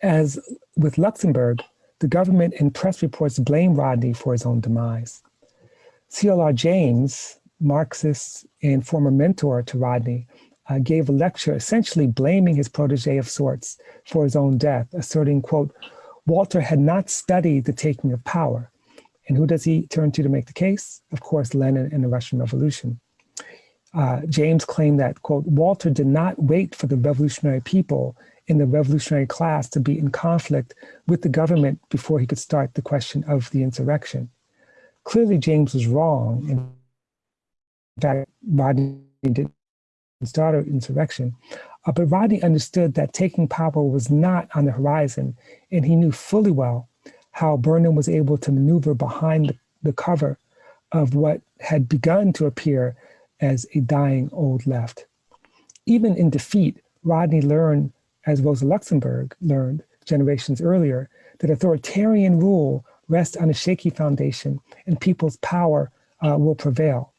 Speaker 6: As with Luxemburg, the government and press reports blame Rodney for his own demise. CLR James, Marxist and former mentor to Rodney, uh, gave a lecture essentially blaming his protege of sorts for his own death, asserting, quote, Walter had not studied the taking of power. And who does he turn to to make the case? Of course, Lenin and the Russian Revolution. Uh, James claimed that, quote, Walter did not wait for the revolutionary people in the revolutionary class to be in conflict with the government before he could start the question of the insurrection. Clearly, James was wrong. Fact, Rodney did started insurrection. Uh, but Rodney understood that taking power was not on the horizon, and he knew fully well how Burnham was able to maneuver behind the, the cover of what had begun to appear as a dying old left. Even in defeat, Rodney learned, as Rosa Luxemburg learned generations earlier, that authoritarian rule rests on a shaky foundation and people's power uh, will prevail.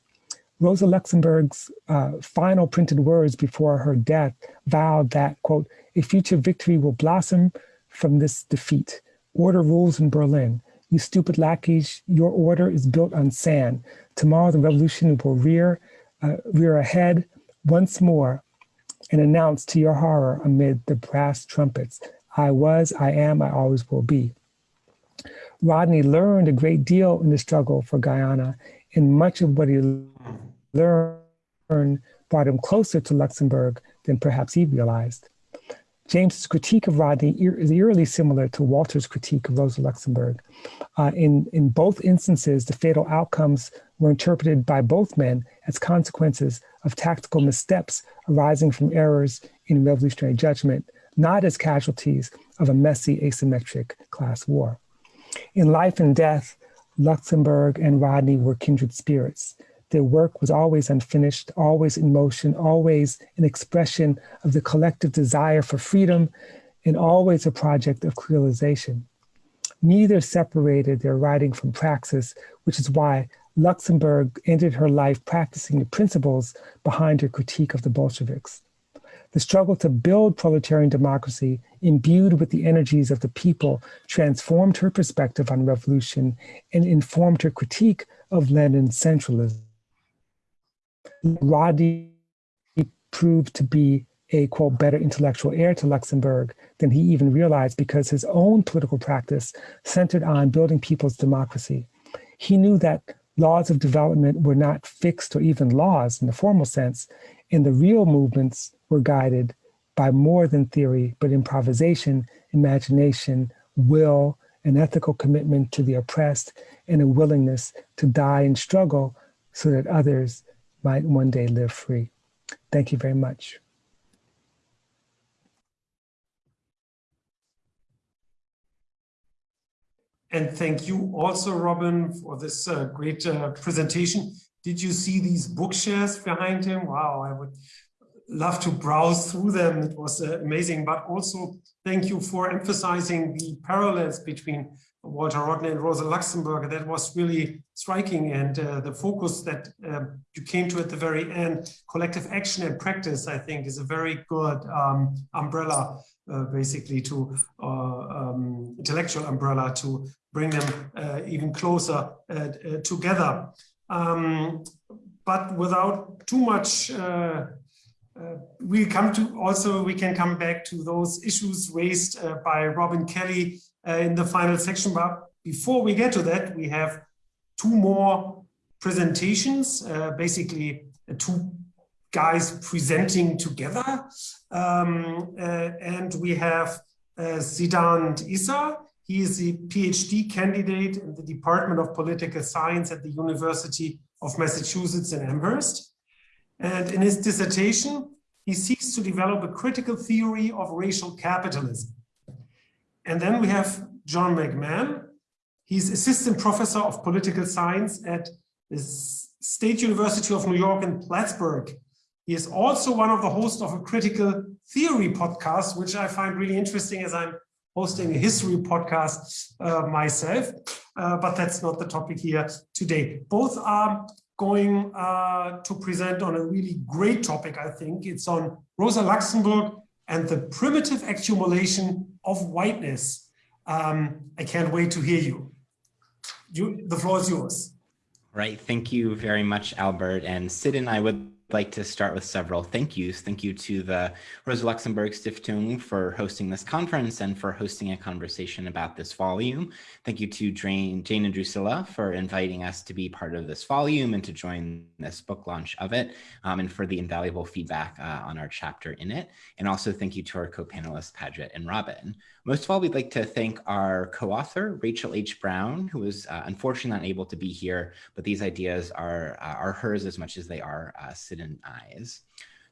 Speaker 6: Rosa Luxemburg's uh, final printed words before her death vowed that, quote, a future victory will blossom from this defeat. Order rules in Berlin. You stupid lackeys, your order is built on sand. Tomorrow the revolution will rear, uh, rear ahead once more and announce to your horror amid the brass trumpets, I was, I am, I always will be. Rodney learned a great deal in the struggle for Guyana, and much of what he learned brought him closer to Luxemburg than perhaps he realized. James's critique of Rodney is eerily similar to Walter's critique of Rosa Luxemburg. Uh, in, in both instances, the fatal outcomes were interpreted by both men as consequences of tactical missteps arising from errors in revolutionary judgment, not as casualties of a messy asymmetric class war. In life and death, Luxemburg and Rodney were kindred spirits. Their work was always unfinished, always in motion, always an expression of the collective desire for freedom, and always a project of realization. Neither separated their writing from praxis, which is why Luxemburg ended her life practicing the principles behind her critique of the Bolsheviks. The struggle to build proletarian democracy, imbued with the energies of the people, transformed her perspective on revolution and informed her critique of Lenin's centralism. Rodney proved to be a quote better intellectual heir to Luxemburg than he even realized because his own political practice centered on building people's democracy. He knew that laws of development were not fixed or even laws in the formal sense, and the real movements were guided by more than theory, but improvisation, imagination, will, an ethical commitment to the oppressed, and a willingness to die and struggle so that others might one day live free. Thank you very much.
Speaker 2: And thank you also, Robin, for this uh, great uh, presentation. Did you see these bookshelves behind him? Wow, I would love to browse through them. It was uh, amazing. But also, thank you for emphasizing the parallels between Walter Rodney and Rosa Luxemburg. That was really striking. And uh, the focus that um, you came to at the very end, collective action and practice, I think is a very good um, umbrella, uh, basically to uh, um, intellectual umbrella to bring them uh, even closer uh, together. Um, but without too much uh, we come to also we can come back to those issues raised uh, by Robin Kelley uh, in the final section. But before we get to that, we have two more presentations, uh, basically uh, two guys presenting together. Um, uh, and we have Siddhant Issar. He is a PhD candidate in the Department of Political Science at the University of Massachusetts in Amherst. And in his dissertation, he seeks to develop a critical theory of racial capitalism. And then we have John McMahon. He's assistant professor of political science at the State University of New York in Plattsburgh. He is also one of the hosts of a critical theory podcast, which I find really interesting as I'm hosting a history podcast uh, myself, uh, but that's not the topic here today. Both are going uh, to present on a really great topic, I think. It's on Rosa Luxemburg and the primitive accumulation of whiteness. Um, I can't wait to hear you. you. The floor is yours.
Speaker 7: Right. Thank you very much, Albert. And Sid and I would like to start with several thank yous. Thank you to the Rosa Luxemburg Stiftung for hosting this conference and for hosting a conversation about this volume. Thank you to Jane, Jane and Drucilla for inviting us to be part of this volume and to join this book launch of it um, and for the invaluable feedback uh, on our chapter in it. And also thank you to our co-panelists, Paget and Robin. Most of all, we'd like to thank our co-author, Rachel H. Brown, who was uh, unfortunately not able to be here, but these ideas are, uh, are hers as much as they are uh, And I's.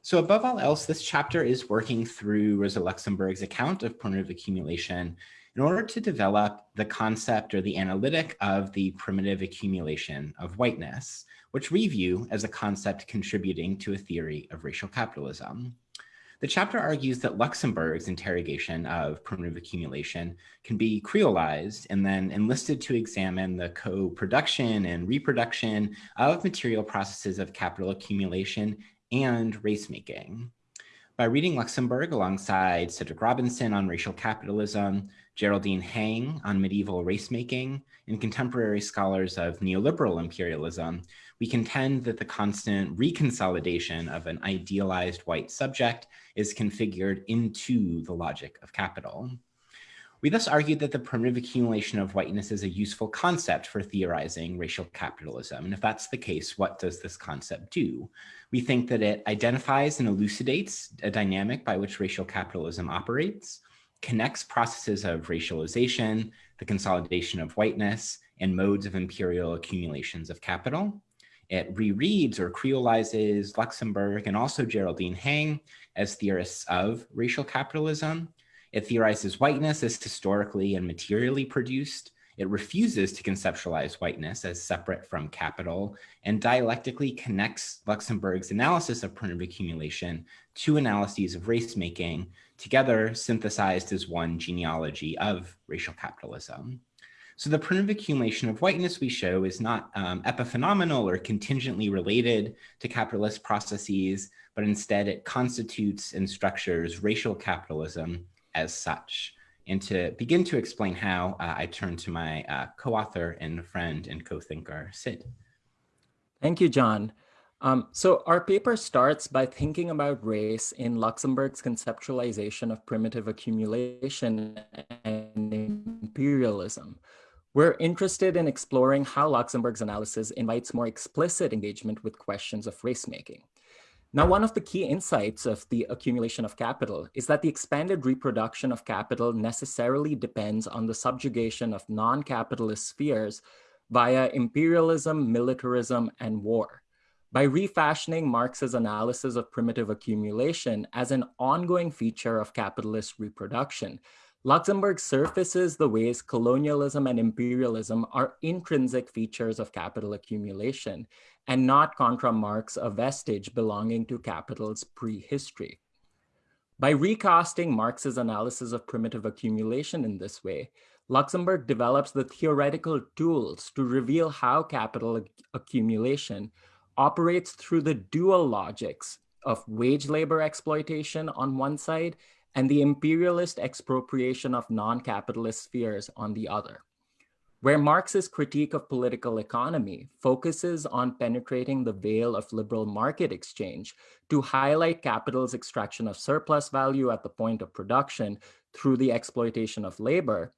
Speaker 7: So above all else, this chapter is working through Rosa Luxemburg's account of primitive accumulation in order to develop the concept or the analytic of the primitive accumulation of whiteness, which we view as a concept contributing to a theory of racial capitalism. The chapter argues that Luxemburg's interrogation of primitive accumulation can be creolized and then enlisted to examine the co-production and reproduction of material processes of capital accumulation and race making. By reading Luxemburg alongside Cedric Robinson on racial capitalism, Geraldine Heng on medieval race making, and contemporary scholars of neoliberal imperialism, we contend that the constant reconsolidation of an idealized white subject is configured into the logic of capital. We thus argued that the primitive accumulation of whiteness is a useful concept for theorizing racial capitalism. And if that's the case, what does this concept do? We think that it identifies and elucidates a dynamic by which racial capitalism operates, connects processes of racialization, the consolidation of whiteness, and modes of imperial accumulations of capital. It rereads or creolizes Luxemburg and also Geraldine Heng as theorists of racial capitalism. It theorizes whiteness as historically and materially produced. It refuses to conceptualize whiteness as separate from capital and dialectically connects Luxemburg's analysis of primitive accumulation to analyses of race making, together synthesized as one genealogy of racial capitalism. So the primitive accumulation of whiteness we show is not um, epiphenomenal or contingently related to capitalist processes, but instead it constitutes and structures racial capitalism as such. And to begin to explain how, uh, I turn to my uh, co-author and friend and co-thinker, Sid.
Speaker 8: Thank you, John. Um, so our paper starts by thinking about race in Luxemburg's conceptualization of primitive accumulation and imperialism. We're interested in exploring how Luxemburg's analysis invites more explicit engagement with questions of race making. Now, one of the key insights of the accumulation of capital is that the expanded reproduction of capital necessarily depends on the subjugation of non-capitalist spheres via imperialism, militarism, and war. By refashioning Marx's analysis of primitive accumulation as an ongoing feature of capitalist reproduction, Luxemburg surfaces the ways colonialism and imperialism are intrinsic features of capital accumulation and not contra Marx a vestige belonging to capital's prehistory. By recasting Marx's analysis of primitive accumulation in this way, Luxemburg develops the theoretical tools to reveal how capital accumulation operates through the dual logics of wage labor exploitation on one side and the imperialist expropriation of non-capitalist spheres on the other. Where Marx's critique of political economy focuses on penetrating the veil of liberal market exchange to highlight capital's extraction of surplus value at the point of production through the exploitation of labor,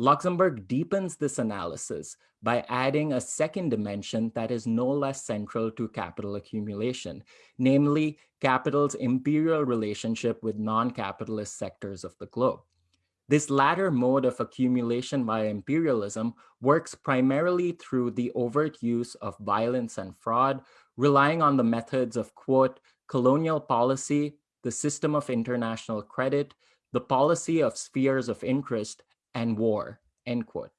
Speaker 8: Luxemburg deepens this analysis by adding a second dimension that is no less central to capital accumulation, namely capital's imperial relationship with non-capitalist sectors of the globe. This latter mode of accumulation via imperialism works primarily through the overt use of violence and fraud, relying on the methods of, quote, colonial policy, the system of international credit, the policy of spheres of interest, and war, end quote.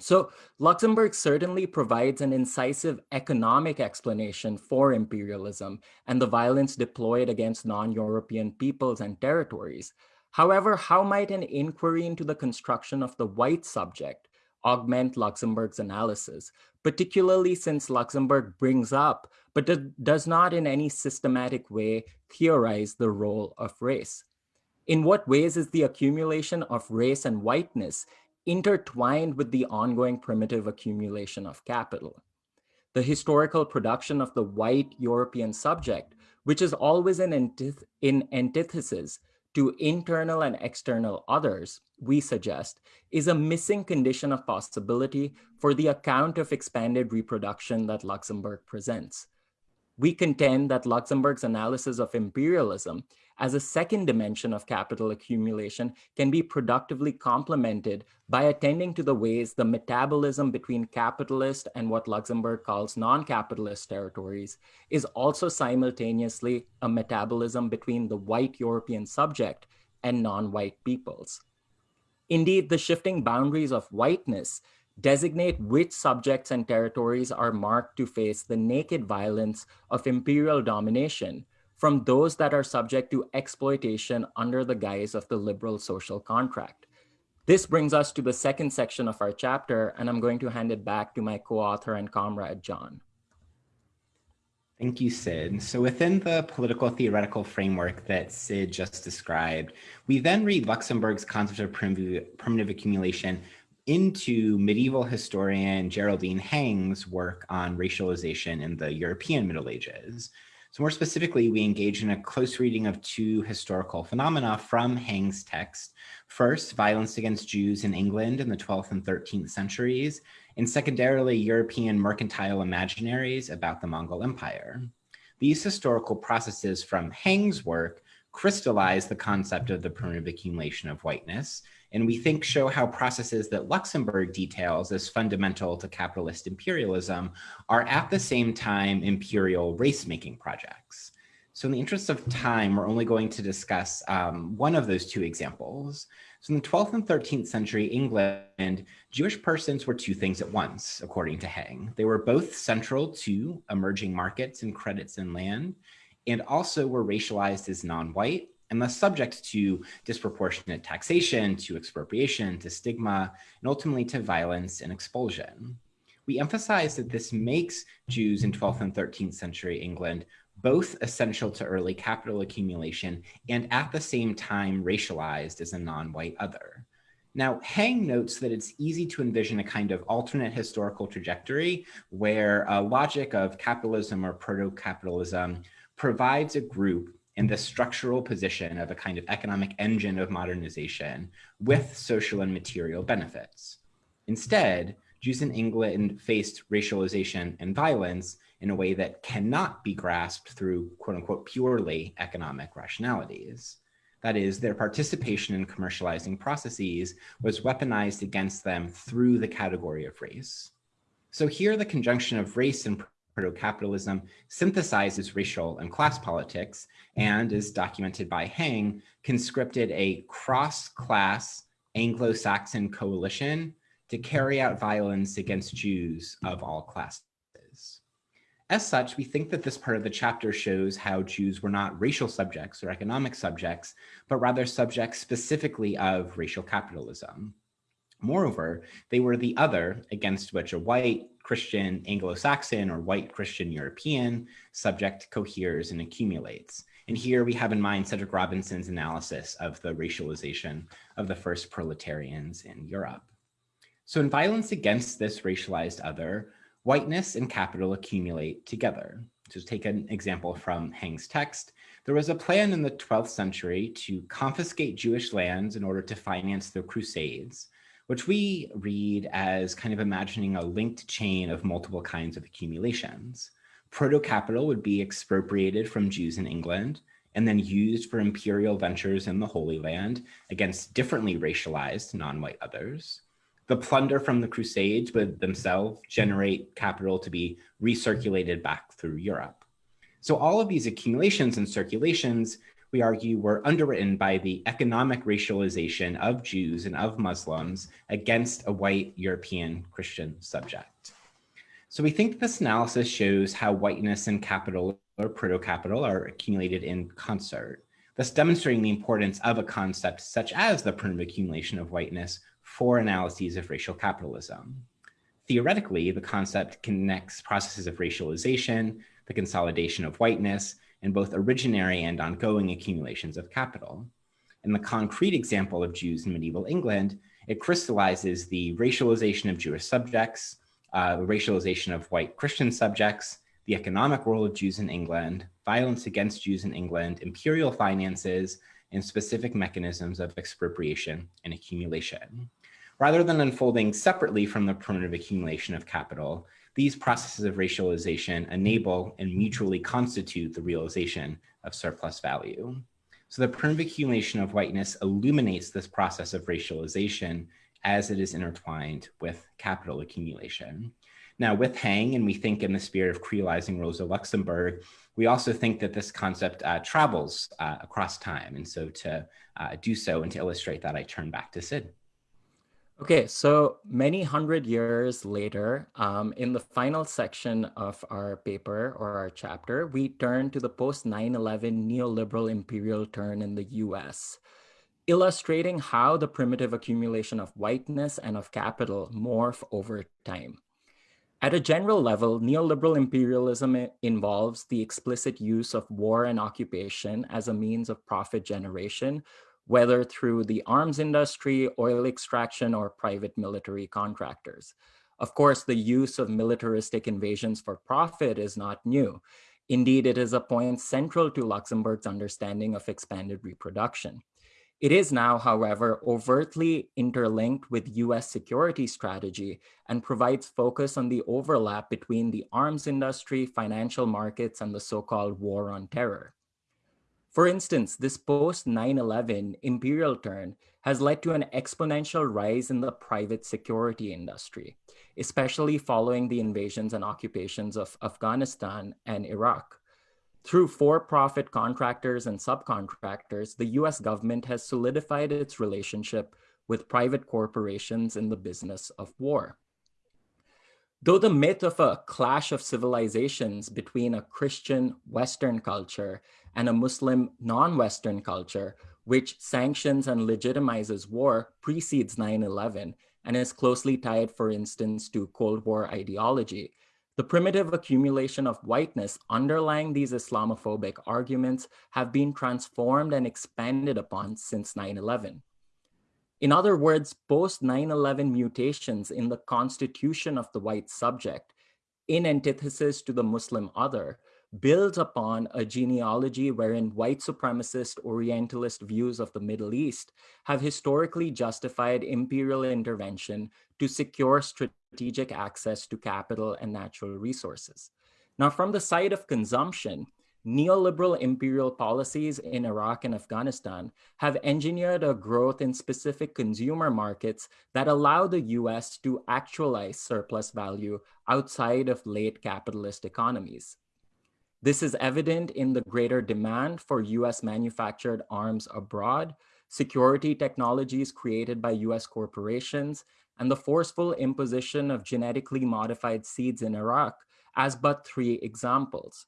Speaker 8: So Luxemburg certainly provides an incisive economic explanation for imperialism and the violence deployed against non-European peoples and territories. However, how might an inquiry into the construction of the white subject augment Luxemburg's analysis, particularly since Luxemburg brings up, but does not in any systematic way theorize the role of race? In what ways is the accumulation of race and whiteness intertwined with the ongoing primitive accumulation of capital? The historical production of the white European subject, which is always in, antith in antithesis to internal and external others, we suggest, is a missing condition of possibility for the account of expanded reproduction that Luxemburg presents. We contend that Luxemburg's analysis of imperialism as a second dimension of capital accumulation can be productively complemented by attending to the ways the metabolism between capitalist and what Luxemburg calls non-capitalist territories is also simultaneously a metabolism between the white European subject and non-white peoples. Indeed, the shifting boundaries of whiteness designate which subjects and territories are marked to face the naked violence of imperial domination from those that are subject to exploitation under the guise of the liberal social contract. This brings us to the second section of our chapter, and I'm going to hand it back to my co-author and comrade, John.
Speaker 7: Thank you, Sid. So within the political theoretical framework that Sid just described, we then read Luxemburg's concept of primitive, primitive accumulation into medieval historian Geraldine Heng's work on racialization in the European Middle Ages. So more specifically, we engage in a close reading of two historical phenomena from Heng's text. First, violence against Jews in England in the 12th and 13th centuries, and secondarily, European mercantile imaginaries about the Mongol Empire. These historical processes from Heng's work crystallize the concept of the primitive accumulation of whiteness, and we think show how processes that Luxemburg details as fundamental to capitalist imperialism are at the same time imperial race-making projects. So in the interest of time, we're only going to discuss um, one of those two examples. So in the 12th and 13th century England, Jewish persons were two things at once, according to Heng. They were both central to emerging markets and credits in land, and also were racialized as non-white and thus subject to disproportionate taxation, to expropriation, to stigma, and ultimately to violence and expulsion. We emphasize that this makes Jews in 12th and 13th century England both essential to early capital accumulation and at the same time racialized as a non-white other. Now, Heng notes that it's easy to envision a kind of alternate historical trajectory where a logic of capitalism or proto-capitalism provides a group in the structural position of a kind of economic engine of modernization with social and material benefits. Instead, Jews in England faced racialization and violence in a way that cannot be grasped through quote unquote purely economic rationalities. That is, their participation in commercializing processes was weaponized against them through the category of race. So here the conjunction of race and proto-capitalism synthesizes racial and class politics and, as documented by Heng, conscripted a cross-class Anglo-Saxon coalition to carry out violence against Jews of all classes. As such, we think that this part of the chapter shows how Jews were not racial subjects or economic subjects, but rather subjects specifically of racial capitalism. Moreover, they were the other against which a white Christian Anglo-Saxon or white Christian European subject coheres and accumulates. And here we have in mind Cedric Robinson's analysis of the racialization of the first proletarians in Europe. So in violence against this racialized other, whiteness and capital accumulate together. To take an example from Heng's text, there was a plan in the 12th century to confiscate Jewish lands in order to finance the Crusades, which we read as kind of imagining a linked chain of multiple kinds of accumulations. Proto-capital would be expropriated from Jews in England and then used for imperial ventures in the Holy Land against differently racialized non-white others. The plunder from the Crusades would themselves generate capital to be recirculated back through Europe. So all of these accumulations and circulations we argue were underwritten by the economic racialization of Jews and of Muslims against a white European Christian subject. So we think this analysis shows how whiteness and capital or proto-capital are accumulated in concert, thus demonstrating the importance of a concept such as the primitive accumulation of whiteness for analyses of racial capitalism. Theoretically, the concept connects processes of racialization, the consolidation of whiteness, in both originary and ongoing accumulations of capital. In the concrete example of Jews in medieval England, it crystallizes the racialization of Jewish subjects, uh, the racialization of white Christian subjects, the economic role of Jews in England, violence against Jews in England, imperial finances, and specific mechanisms of expropriation and accumulation. Rather than unfolding separately from the primitive accumulation of capital, these processes of racialization enable and mutually constitute the realization of surplus value. So the primitive accumulation of whiteness illuminates this process of racialization as it is intertwined with capital accumulation. Now with Heng, and we think in the spirit of creolizing Rosa Luxemburg, we also think that this concept uh, travels uh, across time. And so to uh, do so and to illustrate that, I turn back to Sid.
Speaker 8: Okay, so many hundred years later, um, in the final section of our paper or our chapter, we turn to the post 9 11 neoliberal imperial turn in the US, illustrating how the primitive accumulation of whiteness and of capital morph over time. At a general level, neoliberal imperialism involves the explicit use of war and occupation as a means of profit generation whether through the arms industry, oil extraction, or private military contractors. Of course, the use of militaristic invasions for profit is not new. Indeed, it is a point central to Luxemburg's understanding of expanded reproduction. It is now, however, overtly interlinked with US security strategy and provides focus on the overlap between the arms industry, financial markets, and the so-called war on terror. For instance, this post 9-11 imperial turn has led to an exponential rise in the private security industry, especially following the invasions and occupations of Afghanistan and Iraq. Through for-profit contractors and subcontractors, the US government has solidified its relationship with private corporations in the business of war. Though the myth of a clash of civilizations between a Christian Western culture and a Muslim non-Western culture, which sanctions and legitimizes war, precedes 9-11 and is closely tied, for instance, to Cold War ideology, the primitive accumulation of whiteness underlying these Islamophobic arguments have been transformed and expanded upon since 9-11. In other words, post 9-11 mutations in the constitution of the white subject, in antithesis to the Muslim other, builds upon a genealogy wherein white supremacist Orientalist views of the Middle East have historically justified imperial intervention to secure strategic access to capital and natural resources. Now, from the side of consumption, neoliberal imperial policies in Iraq and Afghanistan have engineered a growth in specific consumer markets that allow the US to actualize surplus value outside of late capitalist economies. This is evident in the greater demand for US manufactured arms abroad, security technologies created by US corporations, and the forceful imposition of genetically modified seeds in Iraq as but three examples.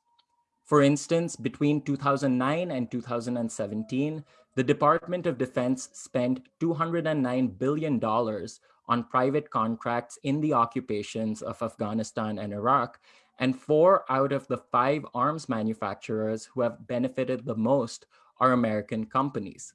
Speaker 8: For instance, between 2009 and 2017, the Department of Defense spent $209 billion on private contracts in the occupations of Afghanistan and Iraq, and four out of the five arms manufacturers who have benefited the most are American companies.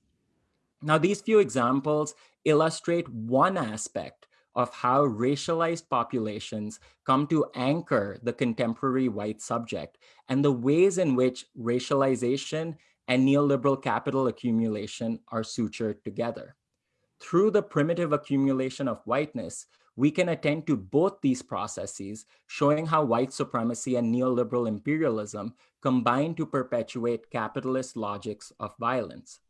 Speaker 8: Now, these few examples illustrate one aspect of how racialized populations come to anchor the contemporary white subject and the ways in which racialization and neoliberal capital accumulation are sutured together. Through the primitive accumulation of whiteness, we can attend to both these processes, showing how white supremacy and neoliberal imperialism combine to perpetuate capitalist logics of violence.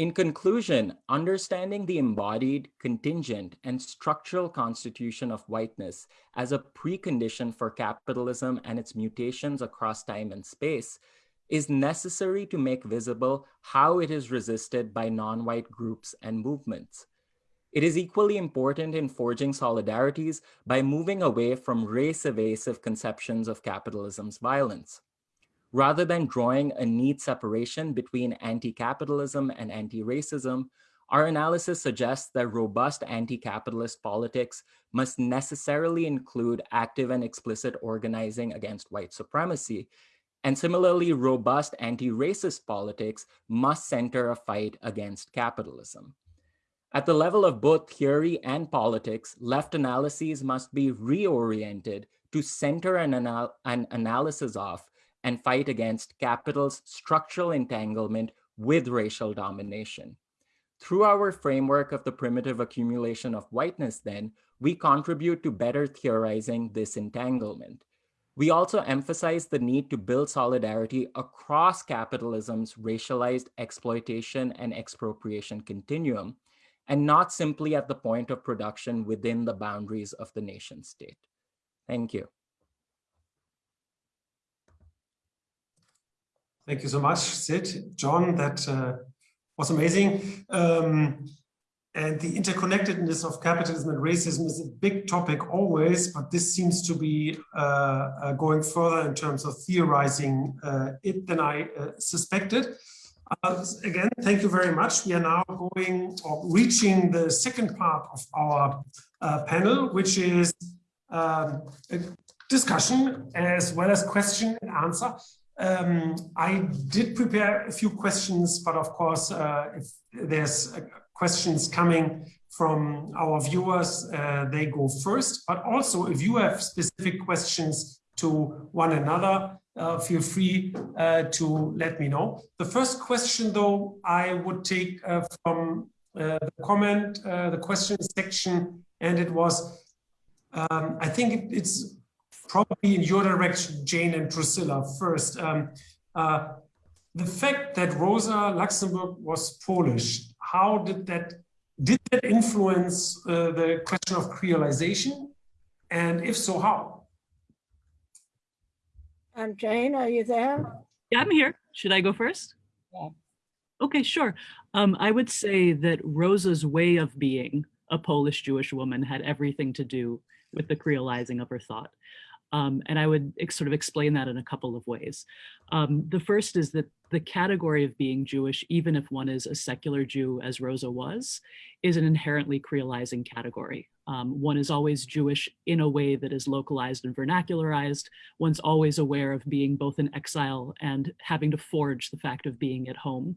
Speaker 8: In conclusion, understanding the embodied, contingent, and structural constitution of whiteness as a precondition for capitalism and its mutations across time and space is necessary to make visible how it is resisted by non-white groups and movements. It is equally important in forging solidarities by moving away from race-evasive conceptions of capitalism's violence. Rather than drawing a neat separation between anti-capitalism and anti-racism, our analysis suggests that robust anti-capitalist politics must necessarily include active and explicit organizing against white supremacy. And similarly, robust anti-racist politics must center a fight against capitalism. At the level of both theory and politics, left analyses must be reoriented to center an, anal an analysis of and fight against capital's structural entanglement with racial domination. Through our framework of the primitive accumulation of whiteness then, we contribute to better theorizing this entanglement. We also emphasize the need to build solidarity across capitalism's racialized exploitation and expropriation continuum, and not simply at the point of production within the boundaries of the nation state. Thank you.
Speaker 2: Thank you so much, Sid. John, that uh, was amazing. Um, and the interconnectedness of capitalism and racism is a big topic always, but this seems to be uh, uh, going further in terms of theorizing uh, it than I uh, suspected. Uh, again, thank you very much. We are now going or reaching the second part of our panel, which is um, a discussion as well as question and answer. Um, I did prepare a few questions, but of course, if there's questions coming from our viewers, uh, they go first. But also, if you have specific questions to one another, uh, feel free uh, to let me know. The first question, though, I would take uh, from uh, the comment, uh, the question section, and it was, um, I think it's probably in your direction, Jane and Priscilla first. Um, the fact that Rosa Luxemburg was Polish how did that did that influence uh, the question of creolization? And if so how?
Speaker 4: Um, jane are you there?
Speaker 3: Yeah i'm here. Should i go first?
Speaker 4: Yeah.
Speaker 3: okay sure. Um, i would say that rosa's way of being a polish jewish woman had everything to do with the creolizing of her thought um, and I would sort of explain that in a couple of ways. Um, the first is that the category of being Jewish, even if one is a secular Jew, as Rosa was, is an inherently creolizing category. Um, one is always Jewish in a way that is localized and vernacularized. One's always aware of being both in exile and having to forge the fact of being at home.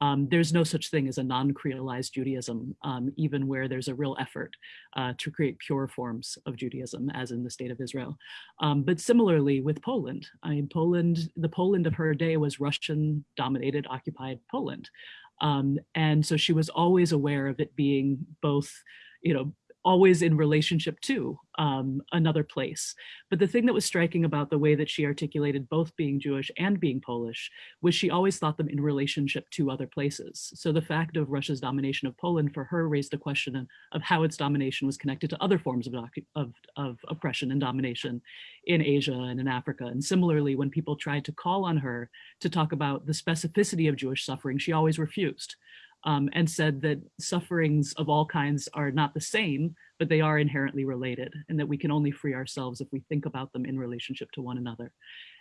Speaker 3: Um, there's no such thing as a non-creolized Judaism, um, even where there's a real effort uh, to create pure forms of Judaism, as in the state of Israel. Um, but similarly with Poland, I mean, Poland, the Poland of her day was Russian-dominated, occupied Poland. Um, and so she was always aware of it being both, you know, always in relationship to um, another place. But the thing that was striking about the way that she articulated both being Jewish and being Polish was she always thought them in relationship to other places. So the fact of Russia's domination of Poland for her raised a question of how its domination was connected to other forms of, of, of oppression and domination in Asia and in Africa. And similarly, when people tried to call on her to talk about the specificity of Jewish suffering, she always refused um, and said that sufferings of all kinds are not the same, but they are inherently related and that we can only free ourselves if we think about them in relationship to one another.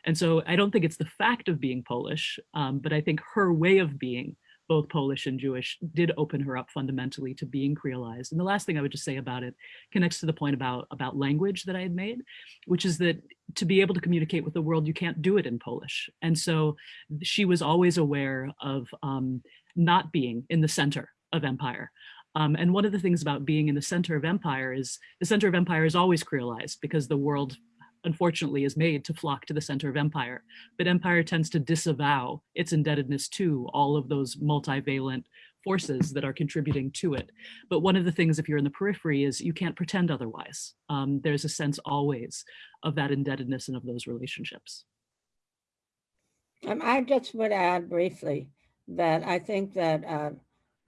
Speaker 3: And so I don't think it's the fact of being Polish, um, but I think her way of being both Polish and Jewish did open her up fundamentally to being creolized. And the last thing I would just say about it connects to the point about, about language that I had made, which is that to be able to communicate with the world, you can't do it in Polish. And so she was always aware of um, not being in the center of empire. Um, and one of the things about being in the center of empire is the center of empire is always creolized because the world unfortunately is made to flock to the center of empire. But empire tends to disavow its indebtedness to all of those multivalent forces that are contributing to it. But one of the things if you're in the periphery is you can't pretend otherwise. Um, there's a sense always of that indebtedness and of those relationships.
Speaker 4: Um, I just would add briefly that I think that uh,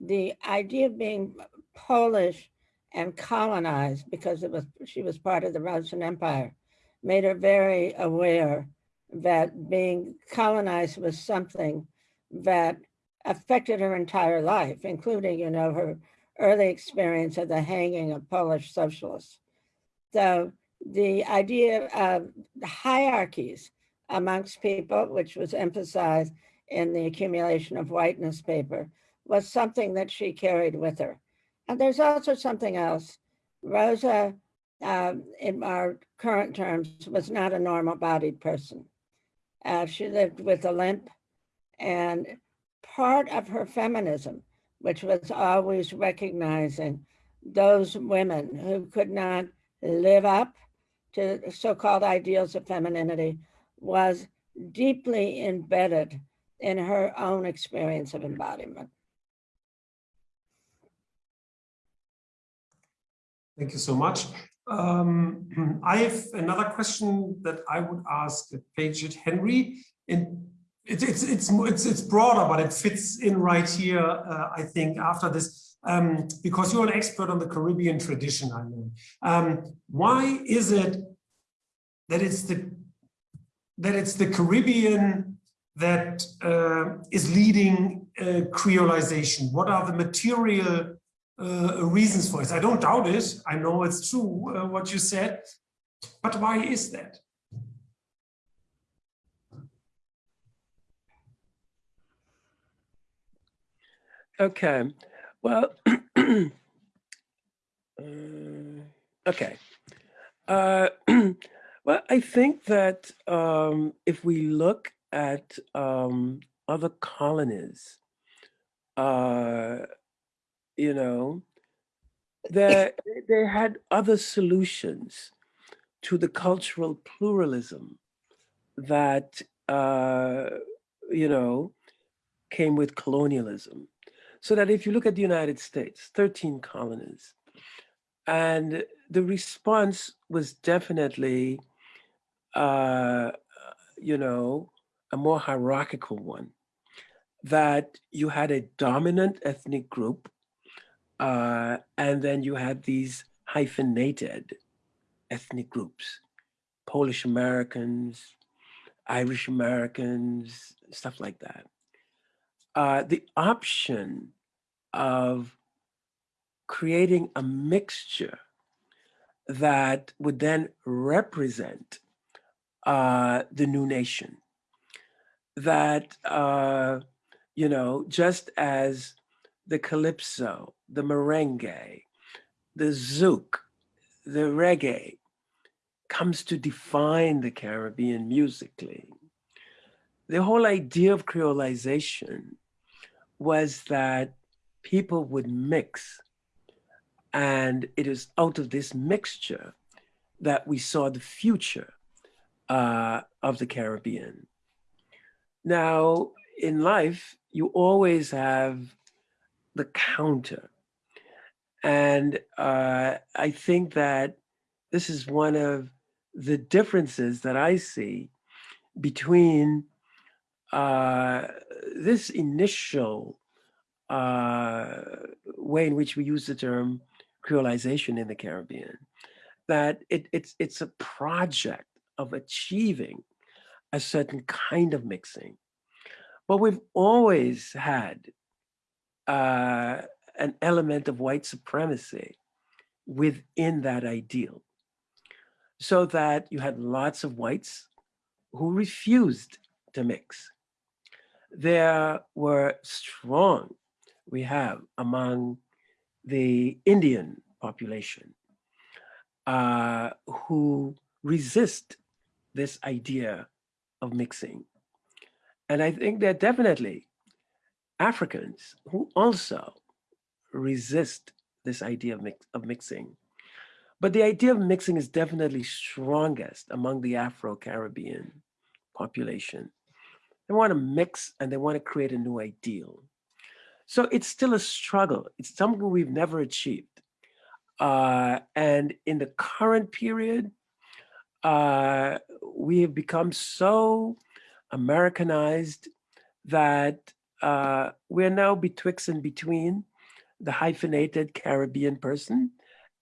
Speaker 4: the idea of being Polish and colonized because it was she was part of the Russian Empire made her very aware that being colonized was something that affected her entire life, including, you know, her early experience of the hanging of Polish socialists. So the idea of hierarchies amongst people, which was emphasized in the accumulation of whiteness paper was something that she carried with her. And there's also something else. Rosa, uh, in our current terms, was not a normal bodied person. Uh, she lived with a limp and part of her feminism, which was always recognizing those women who could not live up to so-called ideals of femininity was deeply embedded in her own experience of embodiment.
Speaker 2: Thank you so much. Um, [clears throat] I have another question that I would ask Paget Henry. And it's it's it's it's it's broader, but it fits in right here. Uh, I think after this, um, because you're an expert on the Caribbean tradition, I know. Um, why is it that it's the that it's the Caribbean that uh, is leading uh, creolization? What are the material uh, reasons for it? I don't doubt it. I know it's true what you said, but why is that?
Speaker 5: Okay, well, [clears throat] okay. Uh, [clears throat] well, I think that um, if we look at um, other colonies, uh, you know, that they had other solutions to the cultural pluralism that, uh, you know, came with colonialism. So that if you look at the United States, 13 colonies, and the response was definitely, uh, you know, a more hierarchical one, that you had a dominant ethnic group, uh, and then you had these hyphenated ethnic groups, Polish Americans, Irish Americans, stuff like that. Uh, the option of creating a mixture that would then represent uh, the new nation. That, uh, you know, just as the calypso, the merengue, the zouk, the reggae comes to define the Caribbean musically, the whole idea of creolization was that people would mix. And it is out of this mixture that we saw the future uh, of the Caribbean. Now, in life, you always have the counter. And uh, I think that this is one of the differences that I see between uh, this initial uh, way in which we use the term creolization in the Caribbean, that it, it's, it's a project of achieving a certain kind of mixing. But we've always had uh, an element of white supremacy within that ideal. So that you had lots of whites who refused to mix. There were strong we have among the Indian population uh, who resist this idea of mixing. And I think there are definitely Africans who also resist this idea of, mix, of mixing. But the idea of mixing is definitely strongest among the Afro-Caribbean population. They want to mix and they want to create a new ideal. So it's still a struggle. It's something we've never achieved. Uh, and in the current period, uh, we have become so Americanized that uh, we're now betwixt and between the hyphenated Caribbean person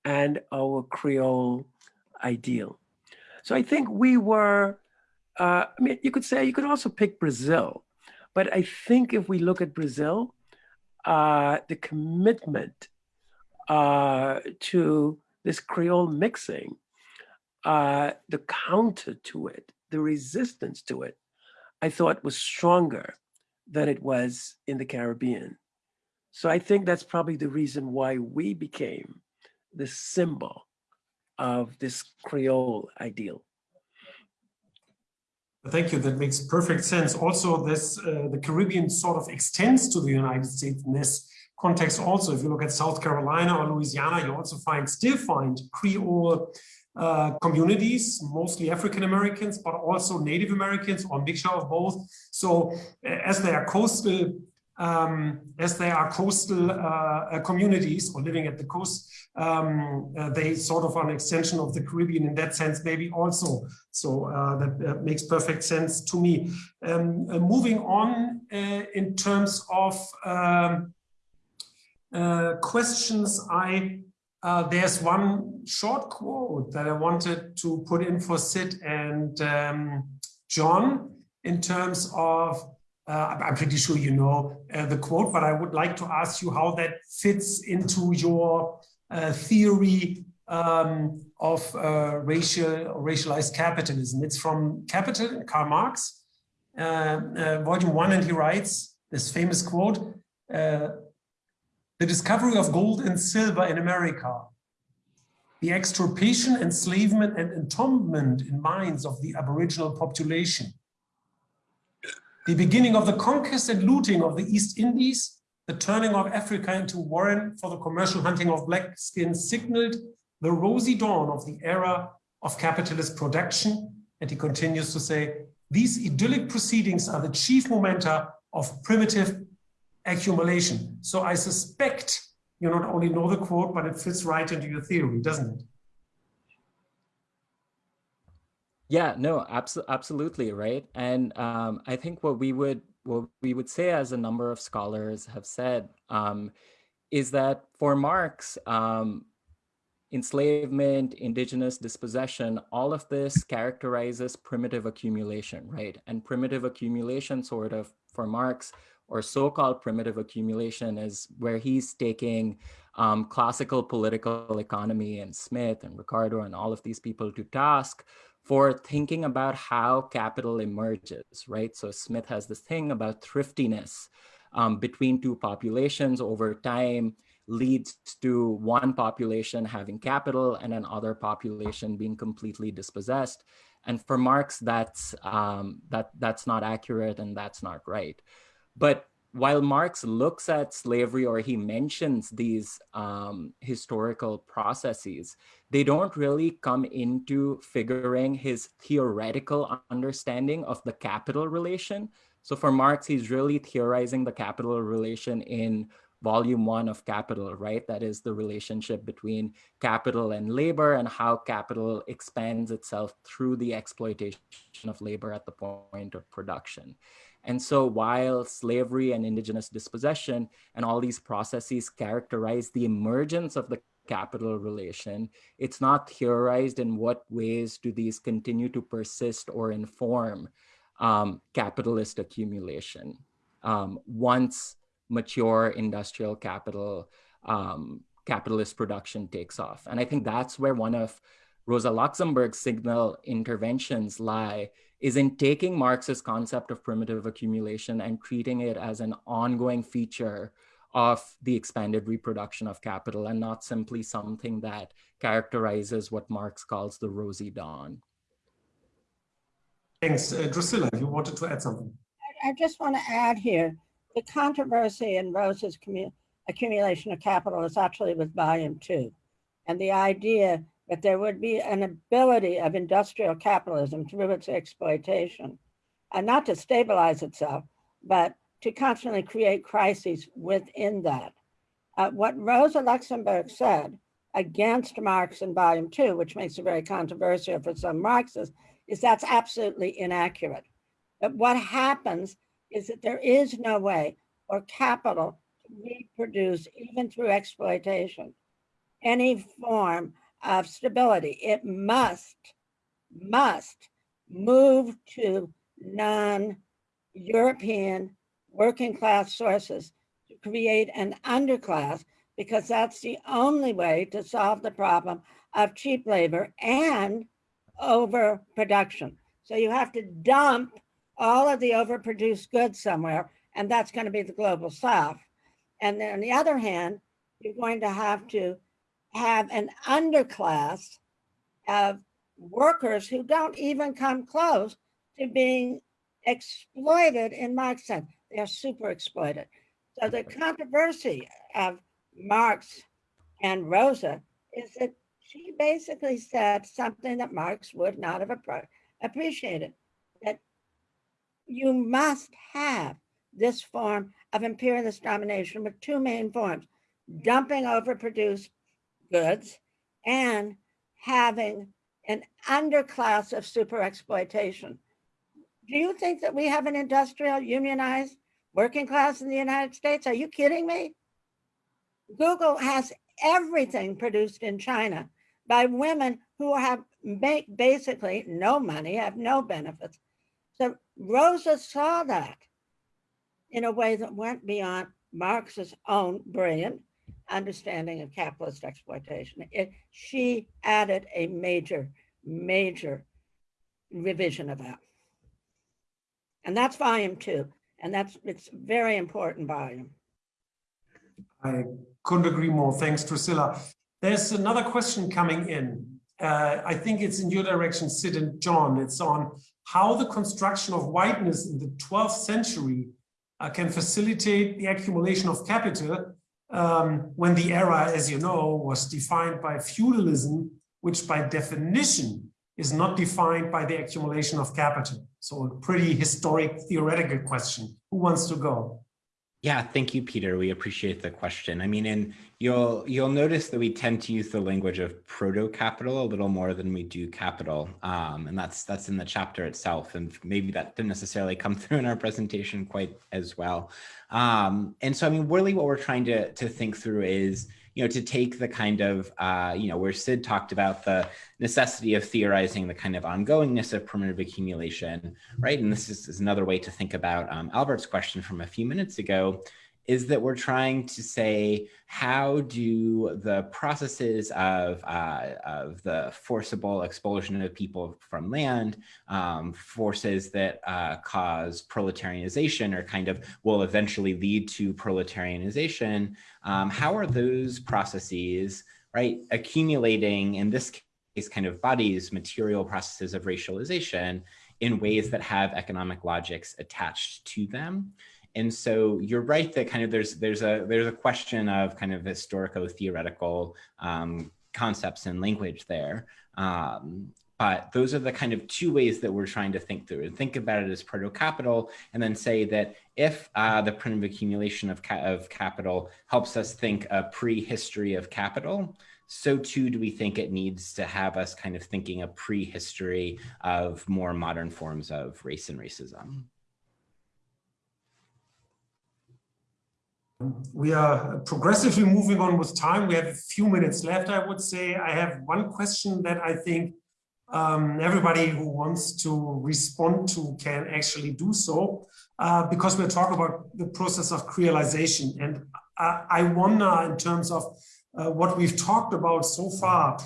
Speaker 5: and our Creole ideal. So I think we were, uh, I mean, you could say, you could also pick Brazil, but I think if we look at Brazil, uh, the commitment uh, to this Creole mixing, uh, the counter to it, the resistance to it, I thought was stronger than it was in the Caribbean. So I think that's probably the reason why we became the symbol of this Creole ideal.
Speaker 2: Thank you. That makes perfect sense. Also, this uh, the Caribbean sort of extends to the United States in this context. Also, if you look at South Carolina or Louisiana, you also find still find Creole uh, communities, mostly African Americans, but also Native Americans or mixture of both. So, as they are coastal um, as they are coastal uh, uh, communities or living at the coast, um, uh, they sort of are an extension of the Caribbean in that sense, maybe also. So uh, that uh, makes perfect sense to me. Um, uh, moving on in terms of um, questions, I there's one short quote that I wanted to put in for Sid and um, John in terms of uh, I'm pretty sure you know uh, the quote, but I would like to ask you how that fits into your uh, theory um, of uh, racial racialized capitalism. It's from Capital, Karl Marx, uh, uh, volume one, and he writes this famous quote, the discovery of gold and silver in America, the extirpation, enslavement, and entombment in mines of the aboriginal population, the beginning of the conquest and looting of the East Indies, the turning of Africa into warren for the commercial hunting of black skins signaled the rosy dawn of the era of capitalist production. And he continues to say, these idyllic proceedings are the chief momenta of primitive accumulation. So I suspect you not only know the quote, but it fits right into your theory, doesn't it?
Speaker 8: Yeah, no, abso- absolutely, right. And um, I think what we would what we would say, as a number of scholars have said, um, is that for Marx, um, enslavement, indigenous dispossession, all of this characterizes primitive accumulation, right? And primitive accumulation, sort of, for Marx, or so-called primitive accumulation, is where he's taking um, classical political economy and Smith and Ricardo and all of these people to task for thinking about how capital emerges, right? So Smith has this thing about thriftiness um, between two populations over time leads to one population having capital and another population being completely dispossessed. And for Marx, that's um, that that's not accurate and that's not right. But while Marx looks at slavery or he mentions these um, historical processes, they don't really come into figuring his theoretical understanding of the capital relation. So for Marx, he's really theorizing the capital relation in volume one of Capital, right? That is the relationship between capital and labor and how capital expands itself through the exploitation of labor at the point of production. And so while slavery and indigenous dispossession and all these processes characterize the emergence of the capital relation, it's not theorized in what ways do these continue to persist or inform um, capitalist accumulation um, once mature industrial capital um, capitalist production takes off. And I think that's where one of Rosa Luxemburg's signal interventions lie is in taking Marx's concept of primitive accumulation and treating it as an ongoing feature of the expanded reproduction of capital and not simply something that characterizes what Marx calls the rosy dawn.
Speaker 2: Thanks. Uh, Drucilla, you wanted to add something.
Speaker 4: I, I just want to add here, the controversy in Rosa's accumulation of capital is actually with volume two. And the idea that there would be an ability of industrial capitalism through its exploitation, and not to stabilize itself, but to constantly create crises within that. Uh, what Rosa Luxemburg said against Marx in volume two, which makes it very controversial for some Marxists, is that's absolutely inaccurate. But what happens is that there is no way for capital to reproduce, even through exploitation, any form of stability. It must, must move to non-European working class sources to create an underclass because that's the only way to solve the problem of cheap labor and overproduction. So you have to dump all of the overproduced goods somewhere, and that's going to be the global south. And then on the other hand, you're going to have to have an underclass of workers who don't even come close to being exploited in Marx's sense. They're super exploited. So the controversy of Marx and Rosa is that she basically said something that Marx would not have appreciated, that you must have this form of imperialist domination with two main forms, dumping overproduced goods and having an underclass of super exploitation. Do you think that we have an industrial unionized working class in the United States? Are you kidding me? Google has everything produced in China by women who have make basically no money, have no benefits. So Rosa saw that in a way that went beyond Marx's own brilliant understanding of capitalist exploitation. It, she added a major, major revision of that. And that's volume two. And that's, it's very important volume.
Speaker 2: I couldn't agree more. Thanks, Drucilla. There's another question coming in. Uh, I think it's in your direction, Sid and John. It's on how the construction of whiteness in the 12th century uh, can facilitate the accumulation of capital um, when the era, as you know, was defined by feudalism, which by definition is not defined by the accumulation of capital. So a pretty historic theoretical question. Who wants to go?
Speaker 7: Yeah, thank you, Peter. We appreciate the question. I mean, and you'll you'll notice that we tend to use the language of proto-capital a little more than we do capital, um, and that's that's in the chapter itself. And maybe that didn't necessarily come [laughs] through in our presentation quite as well. Um, and so, I mean, really, what we're trying to to think through is you know, to take the kind of, uh, you know, where Sid talked about the necessity of theorizing the kind of ongoingness of primitive accumulation, right? And this is, is another way to think about um, Albert's question from a few minutes ago, is that we're trying to say, how do the processes of, uh, of the forcible expulsion of people from land, um, forces that uh, cause proletarianization or kind of will eventually lead to proletarianization, um, how are those processes, right, accumulating in this case kind of bodies, material processes of racialization in ways that have economic logics attached to them? And so you're right that kind of there's there's a there's a question of kind of historical theoretical um, concepts and language there. Um, but those are the kind of two ways that we're trying to think through and think about it as proto-capital and then say that if uh, the primitive accumulation of, ca of capital helps us think a prehistory of capital, so too do we think it needs to have us kind of thinking a prehistory of more modern forms of race and racism.
Speaker 2: We are progressively moving on with time. We have a few minutes left, I would say. I have one question that I think um, everybody who wants to respond to can actually do so, uh, because we're talking about the process of creolization. And I, I wonder in terms of uh, what we've talked about so far,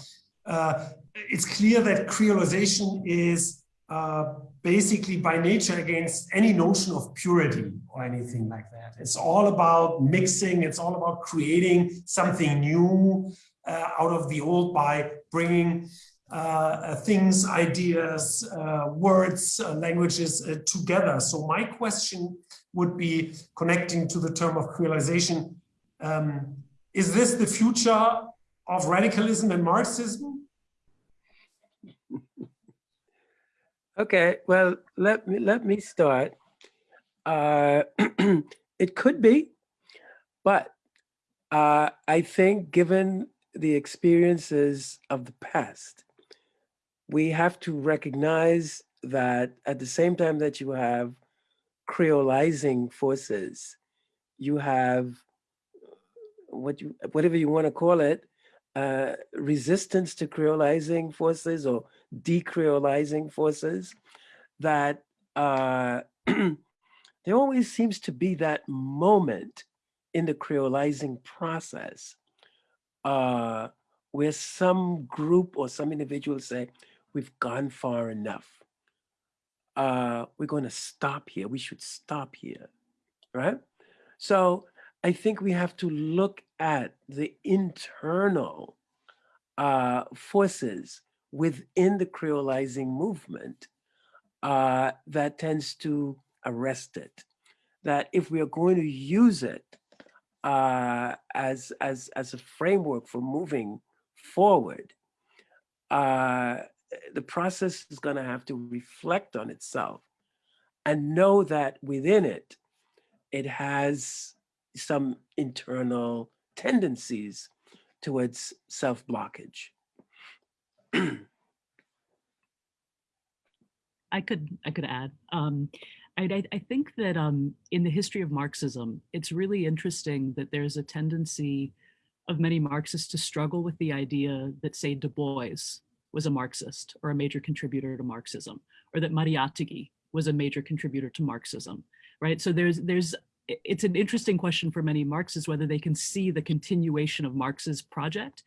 Speaker 2: uh, it's clear that creolization is uh, basically by nature against any notion of purity or anything like that. It's all about mixing, it's all about creating something new uh, out of the old by bringing uh, things, ideas, uh, words, uh, languages together. So my question would be connecting to the term of creolization. Um, is this the future of radicalism and Marxism?
Speaker 5: Okay, well, let me let me start. Uh, [clears throat] it could be, but uh, I think given the experiences of the past, we have to recognize that at the same time that you have creolizing forces, you have what you whatever you want to call it, uh, resistance to creolizing forces or decreolizing forces that uh, [clears throat] there always seems to be that moment in the creolizing process uh, where some group or some individuals say, we've gone far enough. Uh, we're going to stop here. We should stop here, right? So I think we have to look at the internal uh, forces within the creolizing movement uh, that tends to arrest it. That if we are going to use it uh, as, as, as a framework for moving forward, uh, the process is going to have to reflect on itself and know that within it, it has some internal tendencies towards self-blockage. [clears throat]
Speaker 3: I could I could add. Um, I, I, think that um, in the history of Marxism, it's really interesting that there's a tendency of many Marxists to struggle with the idea that, say, Du Bois was a Marxist or a major contributor to Marxism, or that Mariátegui was a major contributor to Marxism, right? So there's there's it's an interesting question for many Marxists whether they can see the continuation of Marx's project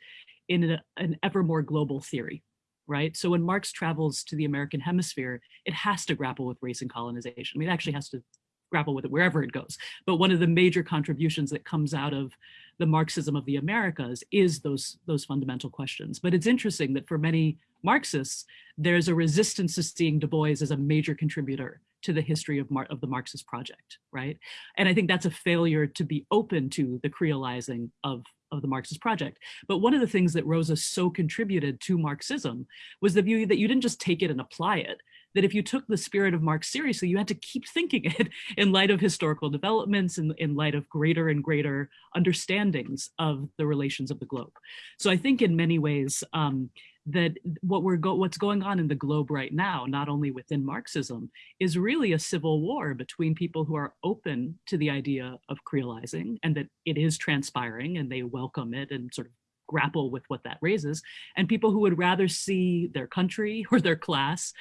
Speaker 3: in an ever more global theory, right? So when Marx travels to the American hemisphere, it has to grapple with race and colonization. I mean, it actually has to grapple with it wherever it goes. But one of the major contributions that comes out of the Marxism of the Americas is those, those fundamental questions. But it's interesting that for many Marxists, there's a resistance to seeing Du Bois as a major contributor to the history of, Mar of the Marxist project, right? And I think that's a failure to be open to the creolizing of, of the Marxist project. But one of the things that Rosa so contributed to Marxism was the view that you didn't just take it and apply it, that if you took the spirit of Marx seriously, you had to keep [laughs] thinking it in light of historical developments and in, in light of greater and greater understandings of the relations of the globe. So I think in many ways, um, that what we're go what's going on in the globe right now, not only within Marxism, is really a civil war between people who are open to the idea of creolizing and that it is transpiring and they welcome it and sort of grapple with what that raises, and people who would rather see their country [laughs] or their class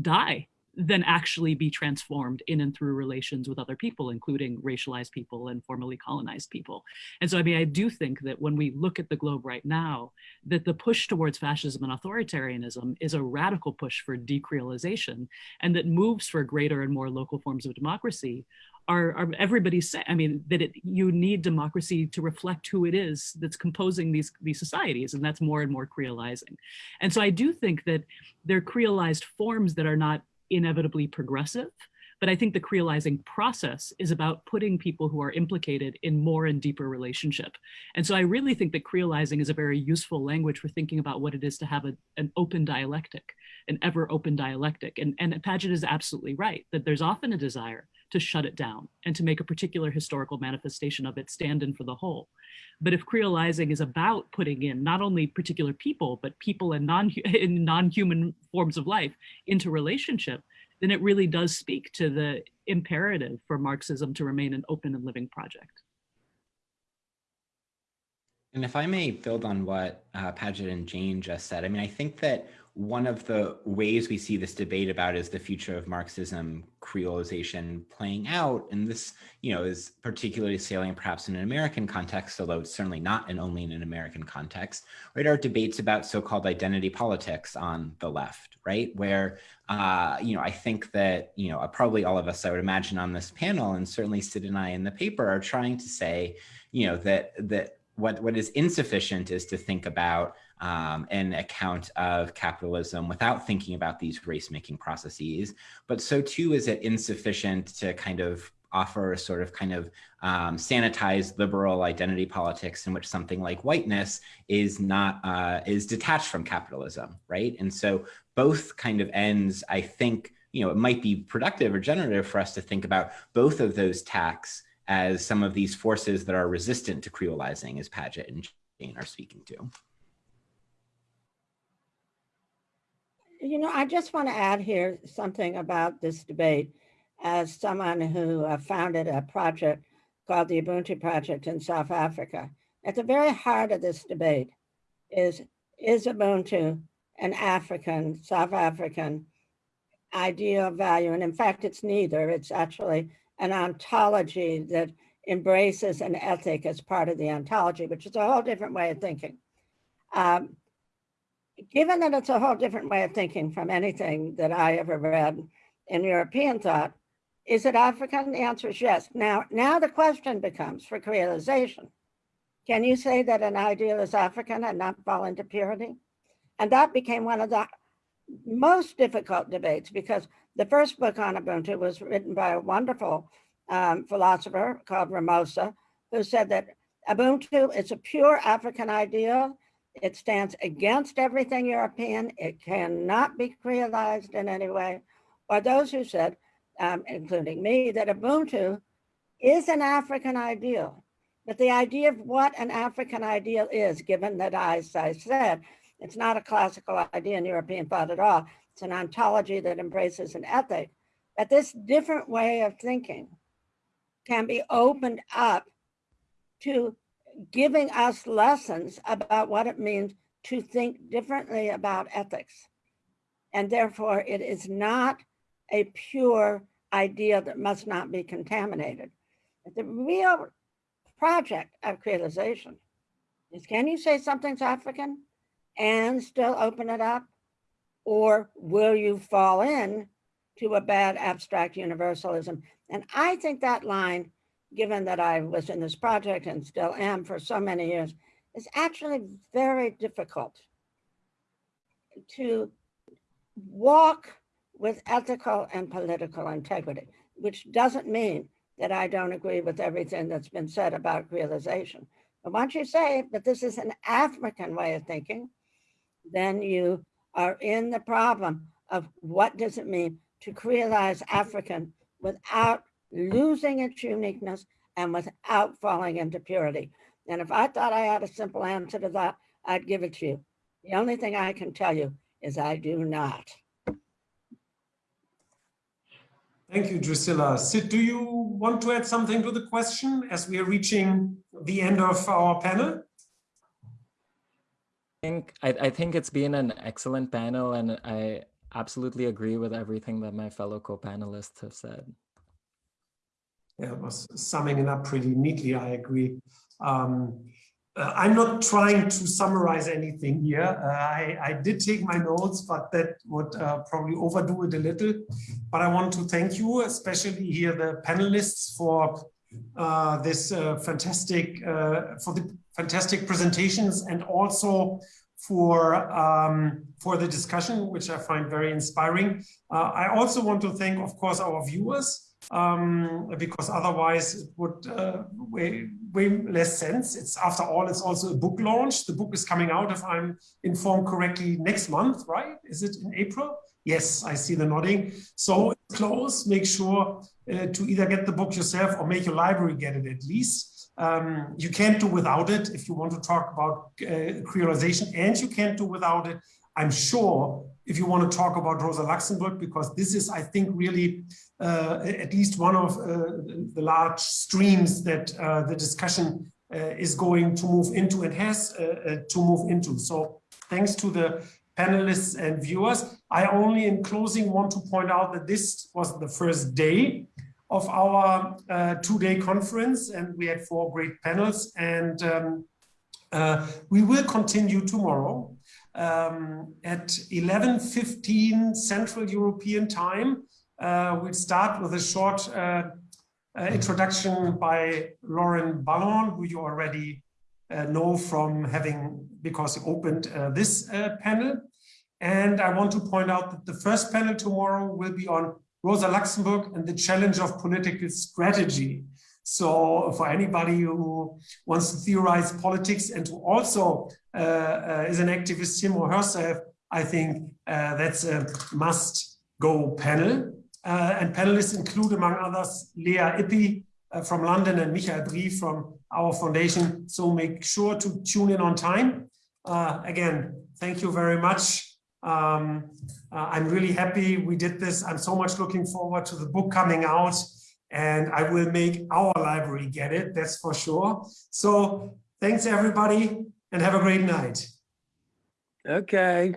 Speaker 3: die than actually be transformed in and through relations with other people, including racialized people and formerly colonized people. And so, I mean, I do think that when we look at the globe right now, that the push towards fascism and authoritarianism is a radical push for decreolization and that moves for greater and more local forms of democracy are, are everybody's saying, I mean, that it, you need democracy to reflect who it is that's composing these, these societies, and that's more and more creolizing. And so I do think that they're creolized forms that are not inevitably progressive. But I think the creolizing process is about putting people who are implicated in more and deeper relationship. And so I really think that creolizing is a very useful language for thinking about what it is to have a, an open dialectic, an ever open dialectic. And, and Paget is absolutely right that there's often a desire to shut it down and to make a particular historical manifestation of it stand in for the whole. But if creolizing is about putting in not only particular people, but people and non [laughs] in non-human forms of life into relationship, then it really does speak to the imperative for Marxism to remain an open and living project.
Speaker 7: And if I may build on what uh, Paget and Jane just said, I mean, I think that one of the ways we see this debate about is the future of Marxism creolization playing out, and this, you know, is particularly salient perhaps in an American context, although it's certainly not and only in an American context, right, are debates about so-called identity politics on the left, right, where, uh, you know, I think that, you know, probably all of us, I would imagine on this panel, and certainly Sid and I in the paper are trying to say, you know, that, that what, what is insufficient is to think about um, an account of capitalism without thinking about these race-making processes. But so too is it insufficient to kind of offer a sort of kind of um, sanitized liberal identity politics in which something like whiteness is not uh, is detached from capitalism, right? And so both kind of ends, I think, you know, it might be productive or generative for us to think about both of those tacks as some of these forces that are resistant to creolizing, as Paget and Jane are speaking to.
Speaker 4: You know, I just want to add here something about this debate as someone who uh, founded a project called the Ubuntu Project in South Africa. At the very heart of this debate is, is Ubuntu an African, South African ideal value? And in fact, it's neither. It's actually an ontology that embraces an ethic as part of the ontology, which is a whole different way of thinking. Um, given that it's a whole different way of thinking from anything that I ever read in European thought, is it African? The answer is yes. Now, now the question becomes for creolization. Can you say that an ideal is African and not fall into purity? And that became one of the most difficult debates because the first book on Ubuntu was written by a wonderful um, philosopher called Ramose, who said that Ubuntu is a pure African ideal it stands against everything European. It cannot be creolized in any way. Or those who said, um, including me, that Ubuntu is an African ideal. But the idea of what an African ideal is, given that, as I said, it's not a classical idea in European thought at all. It's an ontology that embraces an ethic. That this different way of thinking can be opened up to giving us lessons about what it means to think differently about ethics. And therefore, it is not a pure idea that must not be contaminated. The real project of creolization is can you say something's African and still open it up? Or will you fall in to a bad abstract universalism? And I think that line, given that I was in this project and still am for so many years, is actually very difficult to walk with ethical and political integrity, which doesn't mean that I don't agree with everything that's been said about creolization. But once you say that this is an African way of thinking, then you are in the problem of what does it mean to creolize African without losing its uniqueness and without falling into purity. And if I thought I had a simple answer to that, I'd give it to you. The only thing I can tell you is I do not.
Speaker 2: Thank you, Drucilla. Sid, do you want to add something to the question as we are reaching the end of our panel?
Speaker 8: I think, I, I think it's been an excellent panel and I absolutely agree with everything that my fellow co-panelists have said.
Speaker 2: Yeah, was summing it up pretty neatly, I agree. Um, uh, I'm not trying to summarize anything here. Uh, I, I, did take my notes, but that would uh, probably overdo it a little. But I want to thank you, especially here the panelists for uh, this uh, fantastic, uh, for the fantastic presentations and also for um, for the discussion, which I find very inspiring. I also want to thank, of course, our viewers um, because otherwise it would uh, way, way less sense. It's after all, it's also a book launch. The book is coming out, if I'm informed correctly, next month, right? Is it in April? Yes, I see the nodding. So close, make sure uh, to either get the book yourself or make your library get it at least. Um, you can't do without it if you want to talk about uh, creolization and you can't do without it I'm sure if you want to talk about Rosa Luxemburg, because this is, I think, really uh, at least one of uh, the large streams that uh, the discussion uh, is going to move into and has uh, uh, to move into. So thanks to the panelists and viewers. I only in closing want to point out that this was the first day of our two-day conference and we had four great panels and um, we will continue tomorrow um, at 11.15 Central European time. Uh, we'll start with a short uh, uh, introduction by Loren Balhorn, who you already uh, know from having, because he opened uh, this panel. And I want to point out that the first panel tomorrow will be on Rosa Luxemburg and the challenge of political strategy. So for anybody who wants to theorize politics and who also is an activist, him or herself, I think uh, that's a must go panel. Uh, and panelists include, among others, Lea Ypi uh, from London and Michael Brie from our foundation. So make sure to tune in on time. Uh, again, thank you very much. Um, I'm really happy we did this. I'm so much looking forward to the book coming out and I will make our library get it, that's for sure. So thanks everybody and have a great night.
Speaker 5: Okay.